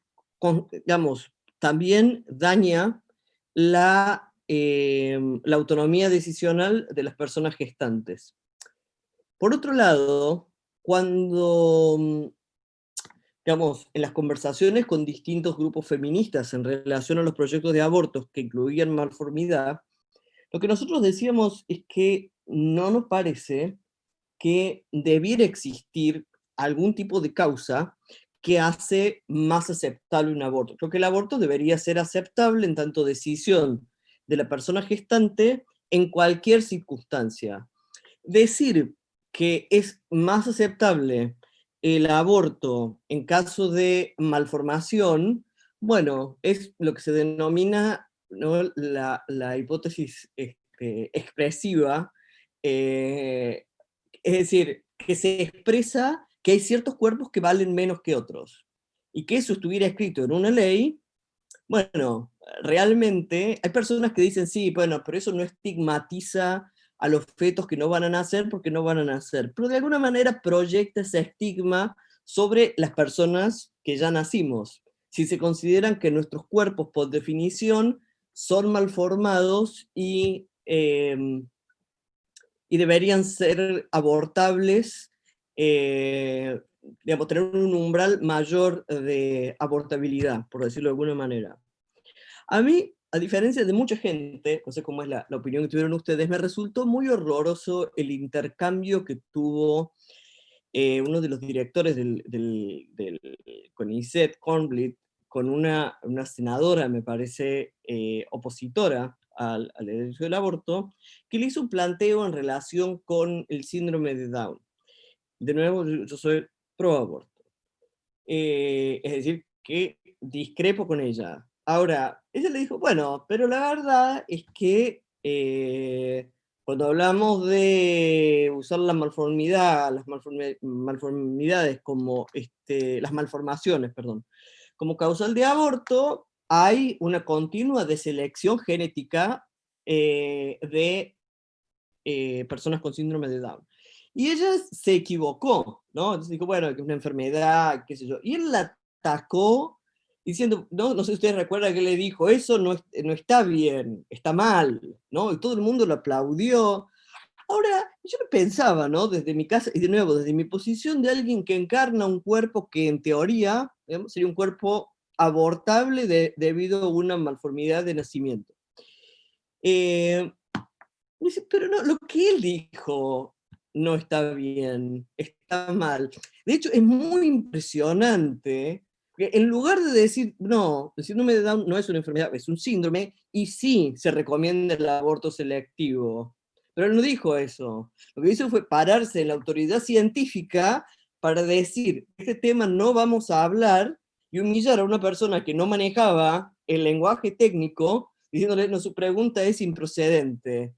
digamos, también daña la, em, la autonomía decisional de las personas gestantes. Por otro lado, cuando digamos, en las conversaciones con distintos grupos feministas en relación a los proyectos de abortos que incluían malformidad, lo que nosotros decíamos es que no nos parece que debiera existir algún tipo de causa que hace más aceptable un aborto. Creo que el aborto debería ser aceptable en tanto decisión de la persona gestante en cualquier circunstancia. Decir que es más aceptable el aborto en caso de malformación, bueno, es lo que se denomina la, hipótesis este, expresiva, eh, es decir, que se expresa que hay ciertos cuerpos que valen menos que otros, y que eso estuviera escrito en una ley, bueno, realmente hay personas que dicen, sí, bueno, pero eso no estigmatiza a los fetos que no van a nacer porque no van a nacer, pero de alguna manera proyecta ese estigma sobre las personas que ya nacimos. Si se consideran que nuestros cuerpos, por definición, son malformados y, em, y deberían ser abortables, eh, digamos, tener un umbral mayor de abortabilidad, por decirlo de alguna manera. A mí a diferencia de mucha gente, no sé cómo es la, opinión que tuvieron ustedes, me resultó muy horroroso el intercambio que tuvo eh, uno de los directores del, del, del CONICET, Cornblit, con una, una, senadora, me parece, eh, opositora al, al, derecho del aborto, que le hizo un planteo en relación con el síndrome de Down. De nuevo, yo, soy pro aborto. Eh, es decir, que discrepo con ella. Ahora, ella le dijo, bueno, pero la verdad es que eh, cuando hablamos de usar la malformidad, las malformidades como, este, las malformaciones, perdón, como causal de aborto, hay una continua deselección genética eh, de eh, personas con síndrome de Down. Y ella se equivocó, ¿no? Entonces dijo, bueno, que es una enfermedad, qué sé yo. Y él la atacó diciendo, no, no sé si ustedes recuerdan que le dijo, eso no, no está bien, está mal, ¿no? Y todo el mundo lo aplaudió. Ahora, yo pensaba, ¿no? Desde mi casa, y de nuevo, desde mi posición de alguien que encarna un cuerpo que en teoría sería un cuerpo abortable debido a una malformidad de nacimiento. Eh, pero no, lo que él dijo no está bien, está mal. De hecho, es muy impresionante en lugar de decir, no, el síndrome de Down no es una enfermedad, es un síndrome, y sí se recomienda el aborto selectivo. Pero él no dijo eso. Lo que hizo fue pararse en la autoridad científica para decir, este tema no vamos a hablar, y humillar a una persona que no manejaba el lenguaje técnico, diciéndole, no, su pregunta es improcedente.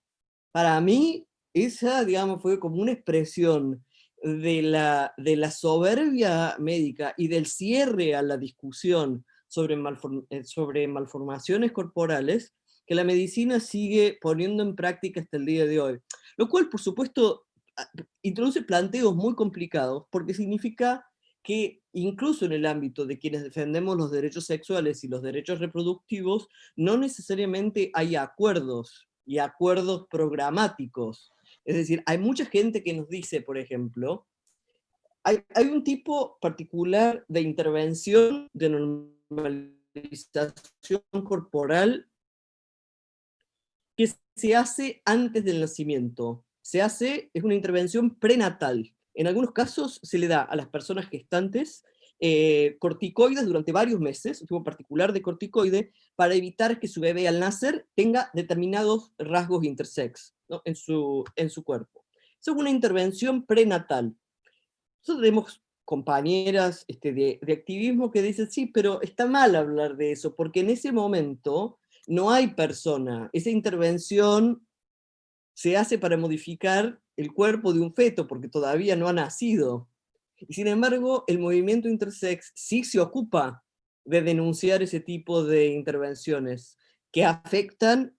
Para mí, esa, digamos, fue como una expresión de la, de la soberbia médica y del cierre a la discusión sobre, eh, sobre malformaciones corporales que la medicina sigue poniendo en práctica hasta el día de hoy. Lo cual, por supuesto, introduce planteos muy complicados, porque significa que incluso en el ámbito de quienes defendemos los derechos sexuales y los derechos reproductivos, no necesariamente hay acuerdos y acuerdos programáticos. Es decir, hay mucha gente que nos dice, por ejemplo, hay, un tipo particular de intervención de normalización corporal que se hace antes del nacimiento. Se hace, es una intervención prenatal. En algunos casos se le da a las personas gestantes eh, corticoides durante varios meses, un tipo particular de corticoide, para evitar que su bebé al nacer tenga determinados rasgos intersex en, su, en su cuerpo. Es una intervención prenatal. Nosotros tenemos compañeras este, de, de, activismo que dicen, sí, pero está mal hablar de eso, porque en ese momento no hay persona. Esa intervención se hace para modificar el cuerpo de un feto, porque todavía no ha nacido. Y sin embargo, el movimiento intersex sí se ocupa de denunciar ese tipo de intervenciones que afectan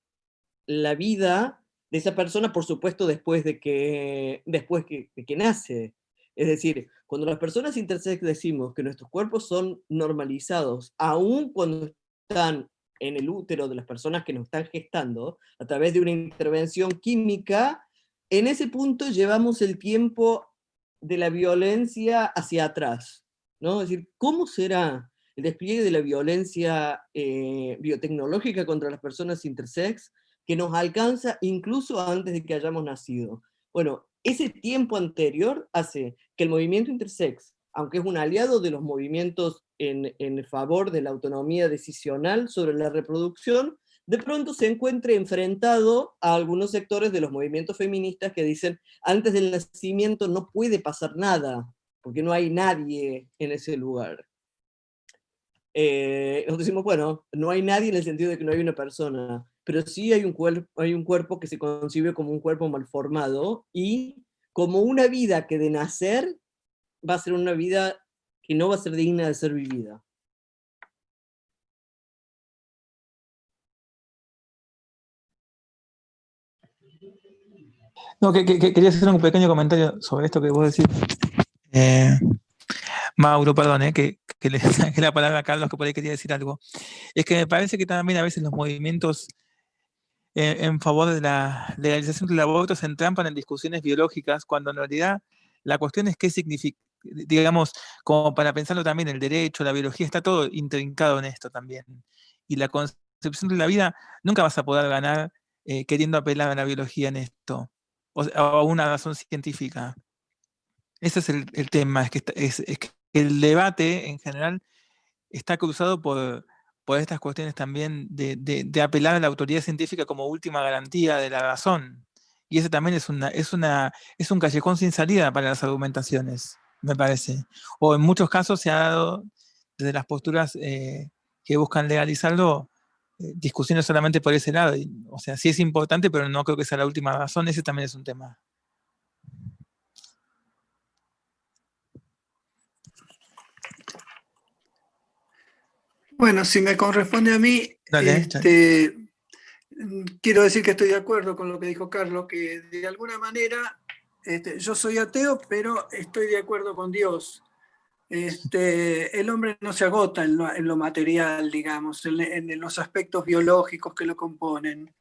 la vida de esa persona, por supuesto, después de que, después de que nace. Es decir, cuando las personas intersex decimos que nuestros cuerpos son normalizados, aun cuando están en el útero de las personas que nos están gestando, a través de una intervención química, en ese punto llevamos el tiempo de la violencia hacia atrás. ¿no? Es decir, ¿cómo será el despliegue de la violencia eh, biotecnológica contra las personas intersex que nos alcanza incluso antes de que hayamos nacido? Bueno, ese tiempo anterior hace que el movimiento intersex aunque es un aliado de los movimientos en, favor de la autonomía decisional sobre la reproducción, de pronto se encuentre enfrentado a algunos sectores de los movimientos feministas que dicen, antes del nacimiento no puede pasar nada, porque no hay nadie en ese lugar. Eh, decimos, bueno, no hay nadie en el sentido de que no hay una persona, pero sí hay un, hay un cuerpo que se concibe como un cuerpo malformado y como una vida que de nacer va a ser una vida que no va a ser digna de ser vivida. No, que, quería hacer un pequeño comentario sobre esto que vos decís. Eh, Mauro, perdón, eh, que, le saqué la palabra a Carlos, que por ahí quería decir algo. Es que me parece que también a veces los movimientos eh, en favor de la legalización del aborto se entrampan en discusiones biológicas, cuando en realidad la cuestión es qué significa, digamos, como para pensarlo también, el derecho, la biología, está todo intrincado en esto también. Y la concepción de la vida, nunca vas a poder ganar eh, queriendo apelar a la biología en esto, o, a una razón científica. Ese es el, tema, es que, es, que, el debate en general está cruzado por, por estas cuestiones también de, de, apelar a la autoridad científica como última garantía de la razón. Y ese también es, una, es, una, es un callejón sin salida para las argumentaciones me parece. O en muchos casos se ha dado desde las posturas eh, que buscan legalizarlo, discusiones solamente por ese lado. o sea, sí es importante, pero no creo que sea la última razón, ese también es un tema. Bueno, si me corresponde a mí, este, quiero decir que estoy de acuerdo con lo que dijo Carlos, que de alguna manera este, yo soy ateo, pero estoy de acuerdo con Dios. Este, el hombre no se agota en lo, material, digamos, en, los aspectos biológicos que lo componen.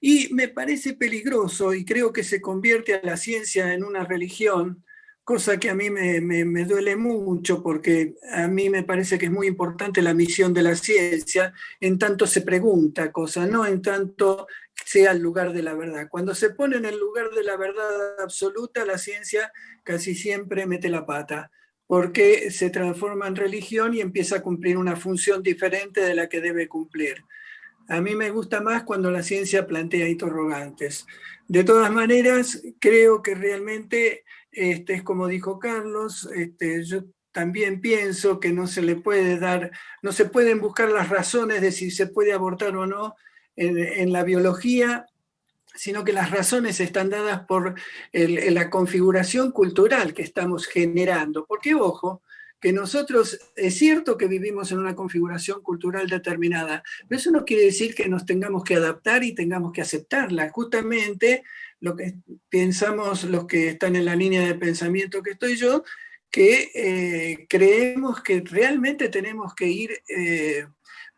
Y me parece peligroso y creo que se convierte a la ciencia en una religión, cosa que a mí me, duele mucho porque a mí me parece que es muy importante la misión de la ciencia, en tanto se pregunta cosas, no en tanto sea el lugar de la verdad. Cuando se pone en el lugar de la verdad absoluta, la ciencia casi siempre mete la pata, porque se transforma en religión y empieza a cumplir una función diferente de la que debe cumplir. A mí me gusta más cuando la ciencia plantea interrogantes. De todas maneras, creo que realmente, este, es como dijo Carlos, este, yo también pienso que no se le puede dar, no se pueden buscar las razones de si se puede abortar o no en, la biología, sino que las razones están dadas por la configuración cultural que estamos generando. Porque, ojo, que nosotros, es cierto que vivimos en una configuración cultural determinada, pero eso no quiere decir que nos tengamos que adaptar y tengamos que aceptarla. Justamente lo que pensamos los que están en la línea de pensamiento que estoy yo, que eh, creemos que realmente tenemos que ir eh,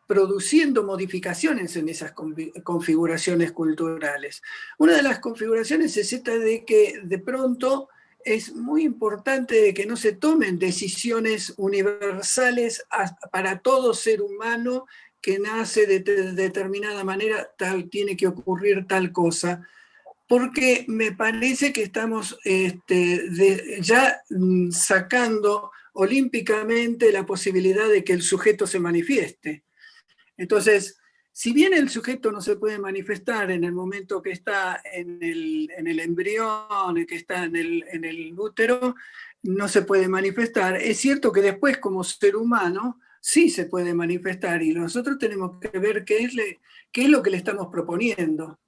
produciendo modificaciones en esas configuraciones culturales. Una de las configuraciones se trata de que de pronto es muy importante que no se tomen decisiones universales para todo ser humano que nace de, determinada manera, tal tiene que ocurrir tal cosa, porque me parece que estamos este, ya mm, sacando olímpicamente la posibilidad de que el sujeto se manifieste. Entonces, si bien el sujeto no se puede manifestar en el momento que está en el, embrión, que está en el, útero, no se puede manifestar. Es cierto que después como ser humano sí se puede manifestar y nosotros tenemos que ver qué es, lo que le estamos proponiendo.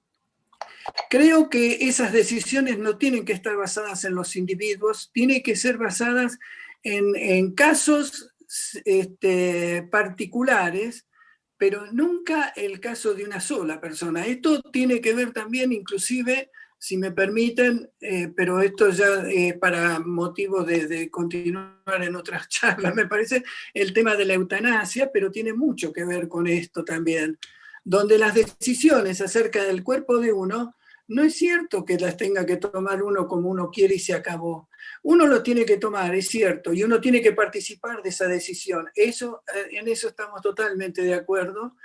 Creo que esas decisiones no tienen que estar basadas en los individuos, tienen que ser basadas en, casos este, particulares, pero nunca el caso de una sola persona. Esto tiene que ver también, inclusive, si me permiten, eh, pero esto ya para motivos de, de, continuar en otras charlas, me parece, el tema de la eutanasia, pero tiene mucho que ver con esto también, donde las decisiones acerca del cuerpo de uno no es cierto que las tenga que tomar uno como uno quiere y se acabó. Uno lo tiene que tomar, es cierto, y uno tiene que participar de esa decisión. Eso, eh, en eso estamos totalmente de acuerdo,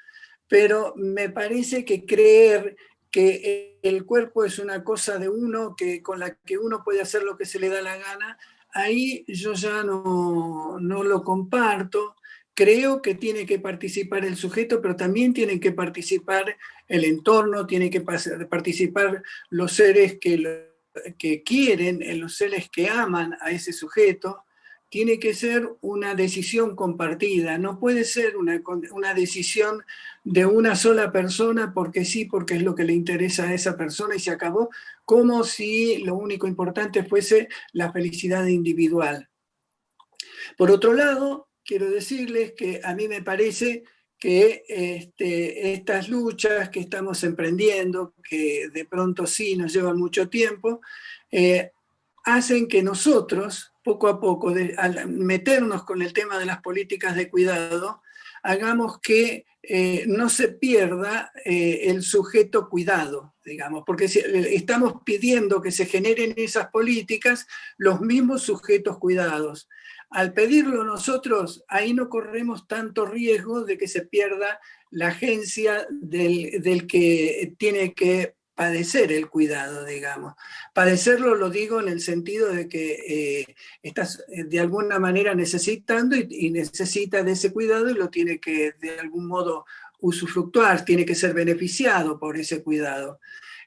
pero me parece que creer que el cuerpo es una cosa de uno, que, con la que uno puede hacer lo que se le da la gana, ahí yo ya no, no lo comparto creo que tiene que participar el sujeto, pero también tienen que participar el entorno, tienen que participar los seres que, que quieren, los seres que aman a ese sujeto, tiene que ser una decisión compartida, no puede ser una, una, decisión de una sola persona porque sí, porque es lo que le interesa a esa persona y se acabó, como si lo único importante fuese la felicidad individual. Por otro lado, quiero decirles que a mí me parece que este, estas luchas que estamos emprendiendo, que de pronto sí nos llevan mucho tiempo, eh, hacen que nosotros, poco a poco, al meternos con el tema de las políticas de cuidado, hagamos que eh, no se pierda eh, el sujeto cuidado, digamos, porque estamos pidiendo que se generen esas políticas los mismos sujetos cuidados. Al pedirlo nosotros, ahí no corremos tanto riesgo de que se pierda la agencia del, que tiene que padecer el cuidado, digamos. Padecerlo lo digo en el sentido de que eh, estás eh, de alguna manera necesitando y, necesita de ese cuidado y lo tiene que de algún modo usufructuar, tiene que ser beneficiado por ese cuidado.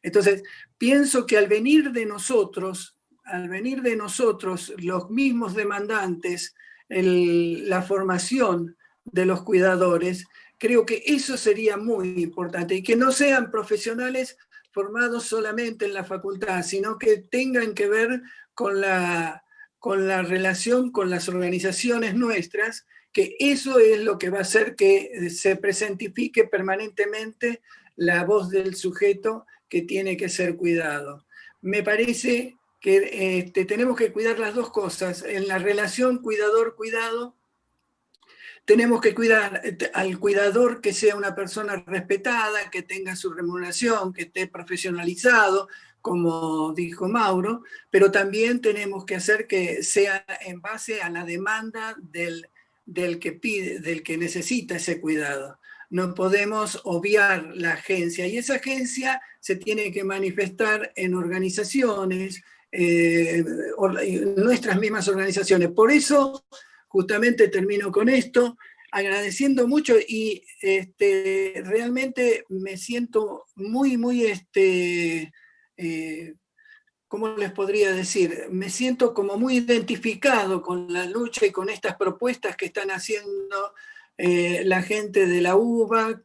Entonces, pienso que al venir de nosotros al venir de nosotros los mismos demandantes, la formación de los cuidadores, creo que eso sería muy importante y que no sean profesionales formados solamente en la facultad, sino que tengan que ver con la, con la relación con las organizaciones nuestras, que eso es lo que va a hacer que se presentifique permanentemente la voz del sujeto que tiene que ser cuidado. Me parece que este, tenemos que cuidar las dos cosas. En la relación cuidador-cuidado, tenemos que cuidar este, al cuidador que sea una persona respetada, que tenga su remuneración, que esté profesionalizado, como dijo Mauro, pero también tenemos que hacer que sea en base a la demanda del, del que pide, del que necesita ese cuidado. No podemos obviar la agencia y esa agencia se tiene que manifestar en organizaciones, eh, nuestras mismas organizaciones. Por eso, justamente termino con esto, agradeciendo mucho y este, realmente me siento muy, muy, este, eh, ¿cómo les podría decir? Me siento como muy identificado con la lucha y con estas propuestas que están haciendo eh, la gente de la UBA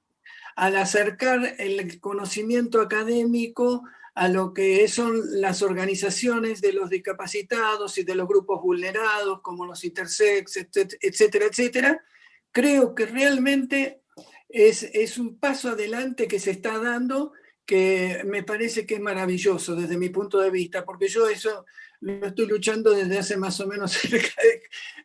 al acercar el conocimiento académico a lo que son las organizaciones de los discapacitados y de los grupos vulnerados, como los intersex, etcétera, etcétera, creo que realmente es, es un paso adelante que se está dando que me parece que es maravilloso desde mi punto de vista, porque yo eso lo estoy luchando desde hace más o menos cerca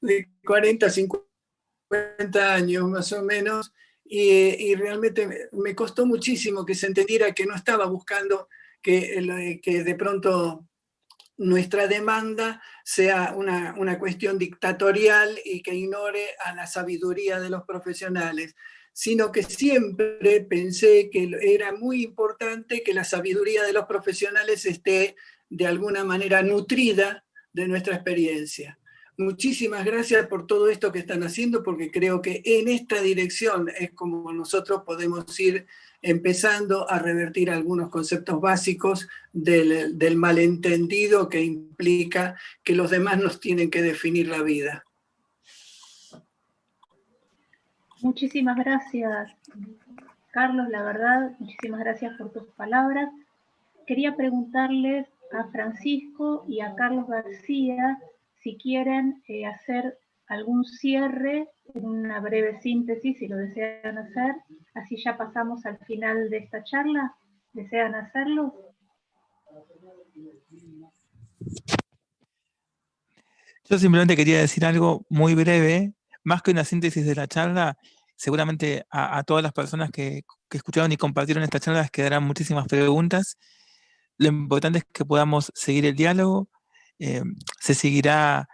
de, 40, 50 años más o menos, y, y, realmente me costó muchísimo que se entendiera que no estaba buscando que, de pronto nuestra demanda sea una, una, cuestión dictatorial y que ignore a la sabiduría de los profesionales, sino que siempre pensé que era muy importante que la sabiduría de los profesionales esté de alguna manera nutrida de nuestra experiencia. Muchísimas gracias por todo esto que están haciendo, porque creo que en esta dirección es como nosotros podemos ir empezando a revertir algunos conceptos básicos del, malentendido que implica que los demás nos tienen que definir la vida. Muchísimas gracias, Carlos, la verdad, muchísimas gracias por tus palabras. Quería preguntarles a Francisco y a Carlos García si quieren eh, hacer algún cierre, una breve síntesis, si lo desean hacer, así ya pasamos al final de esta charla. ¿Desean hacerlo? Yo simplemente quería decir algo muy breve, más que una síntesis de la charla, seguramente a, todas las personas que, escucharon y compartieron esta charla les quedarán muchísimas preguntas. Lo importante es que podamos seguir el diálogo, eh, se seguirá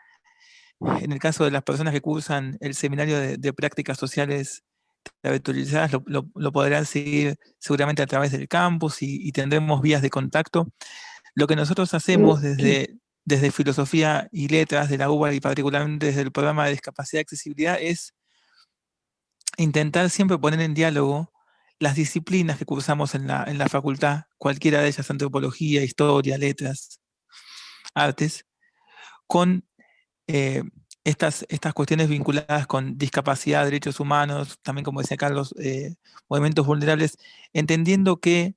en el caso de las personas que cursan el seminario de, prácticas sociales virtualizadas, lo, podrán seguir seguramente a través del campus y, tendremos vías de contacto. Lo que nosotros hacemos desde, desde Filosofía y Letras de la UBA y particularmente desde el programa de Discapacidad y Accesibilidad es intentar siempre poner en diálogo las disciplinas que cursamos en la, en la facultad, cualquiera de ellas, antropología, historia, letras, artes, con eh, estas, estas cuestiones vinculadas con discapacidad, derechos humanos, también como decía Carlos, eh, movimientos vulnerables, entendiendo que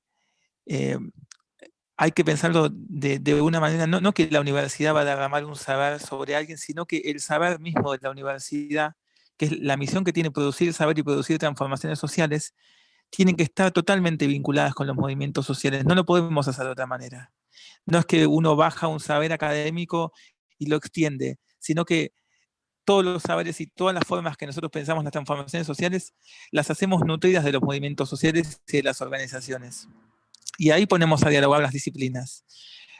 eh, hay que pensarlo de, una manera, no, que la universidad va a derramar un saber sobre alguien, sino que el saber mismo de la universidad, que es la misión que tiene producir saber y producir transformaciones sociales, tienen que estar totalmente vinculadas con los movimientos sociales. No lo podemos hacer de otra manera. No es que uno baja un saber académico y lo extiende, sino que todos los saberes y todas las formas que nosotros pensamos las transformaciones sociales, las hacemos nutridas de los movimientos sociales y de las organizaciones. Y ahí ponemos a dialogar las disciplinas.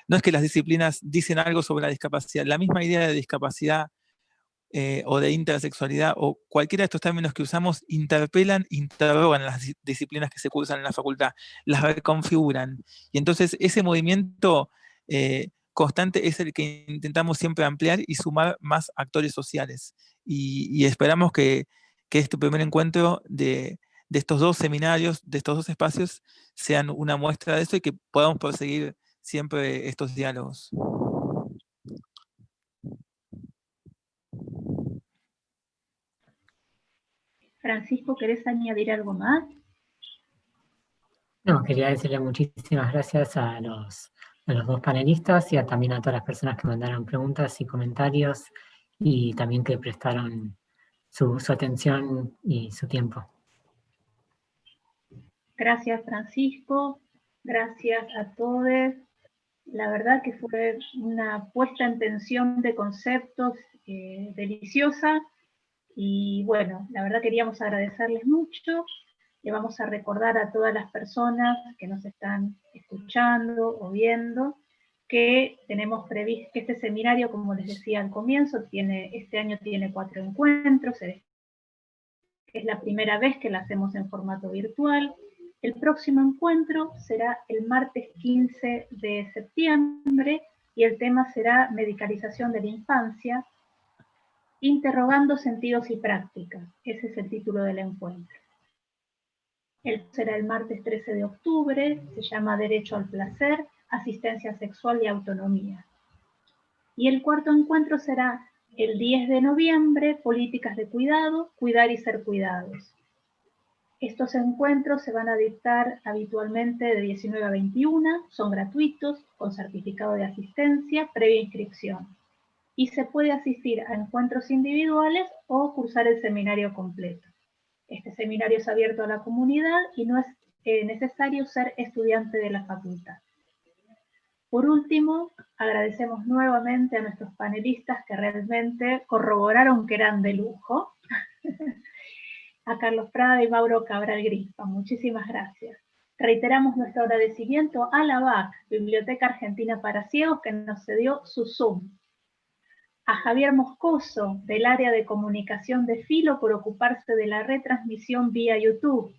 No es que las disciplinas dicen algo sobre la discapacidad, la misma idea de discapacidad eh, o de intersexualidad o cualquiera de estos términos que usamos interpelan, interrogan las disciplinas que se cursan en la facultad, las reconfiguran. Y entonces ese movimiento eh, constante es el que intentamos siempre ampliar y sumar más actores sociales. Y, esperamos que, este primer encuentro de, estos dos seminarios, de estos dos espacios, sean una muestra de eso y que podamos proseguir siempre estos diálogos. Francisco, ¿querés añadir algo más? No, quería decirle muchísimas gracias a los a los dos panelistas y también a todas las personas que mandaron preguntas y comentarios y también que prestaron su, atención y su tiempo. Gracias Francisco, gracias a todos. La verdad que fue una puesta en tensión de conceptos eh, deliciosa y bueno, la verdad queríamos agradecerles mucho le vamos a recordar a todas las personas que nos están escuchando o viendo que tenemos previsto que este seminario, como les decía al comienzo, tiene, este año tiene cuatro encuentros, es la primera vez que lo hacemos en formato virtual. El próximo encuentro será el martes 15 de septiembre y el tema será medicalización de la infancia. Interrogando sentidos y prácticas. Ese es el título del encuentro. El será el martes 13 de octubre, se llama Derecho al Placer, Asistencia Sexual y Autonomía. Y el cuarto encuentro será el 10 de noviembre, Políticas de Cuidado, Cuidar y Ser Cuidados. Estos encuentros se van a dictar habitualmente de 19 a 21, son gratuitos, con certificado de asistencia, previa inscripción. Y se puede asistir a encuentros individuales o cursar el seminario completo. Este seminario es abierto a la comunidad y no es eh, necesario ser estudiante de la facultad. Por último, agradecemos nuevamente a nuestros panelistas que realmente corroboraron que eran de lujo. a Carlos Prada y Mauro Cabral Grispa. Muchísimas gracias. Reiteramos nuestro agradecimiento a la BAC, Biblioteca Argentina para Ciegos, que nos cedió su Zoom a Javier Moscoso, del área de comunicación de Filo, por ocuparse de la retransmisión vía YouTube.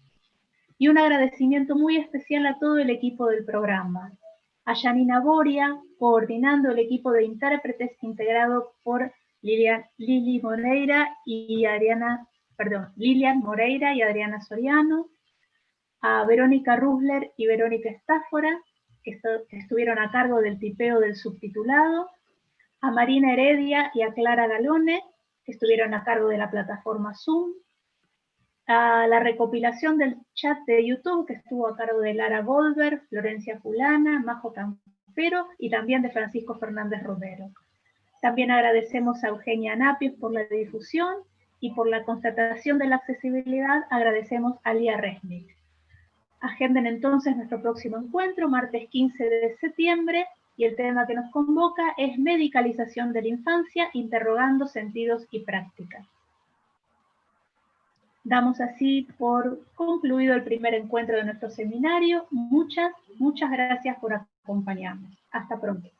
Y un agradecimiento muy especial a todo el equipo del programa. A Janina Boria, coordinando el equipo de intérpretes integrado por Lilian, Lili Moreira y Adriana, perdón, Lilian Moreira y Adriana Soriano. A Verónica Rusler y Verónica Estáfora, que estuvieron a cargo del tipeo del subtitulado a Marina Heredia y a Clara Galone, que estuvieron a cargo de la plataforma Zoom, a la recopilación del chat de YouTube, que estuvo a cargo de Lara Goldberg, Florencia Fulana, Majo Campero y también de Francisco Fernández Romero. También agradecemos a Eugenia Napios por la difusión y por la constatación de la accesibilidad agradecemos a Lía Resnick. Agenden entonces nuestro próximo encuentro, martes 15 de septiembre, y el tema que nos convoca es medicalización de la infancia, interrogando sentidos y prácticas. Damos así por concluido el primer encuentro de nuestro seminario. Muchas, muchas gracias por acompañarnos. Hasta pronto.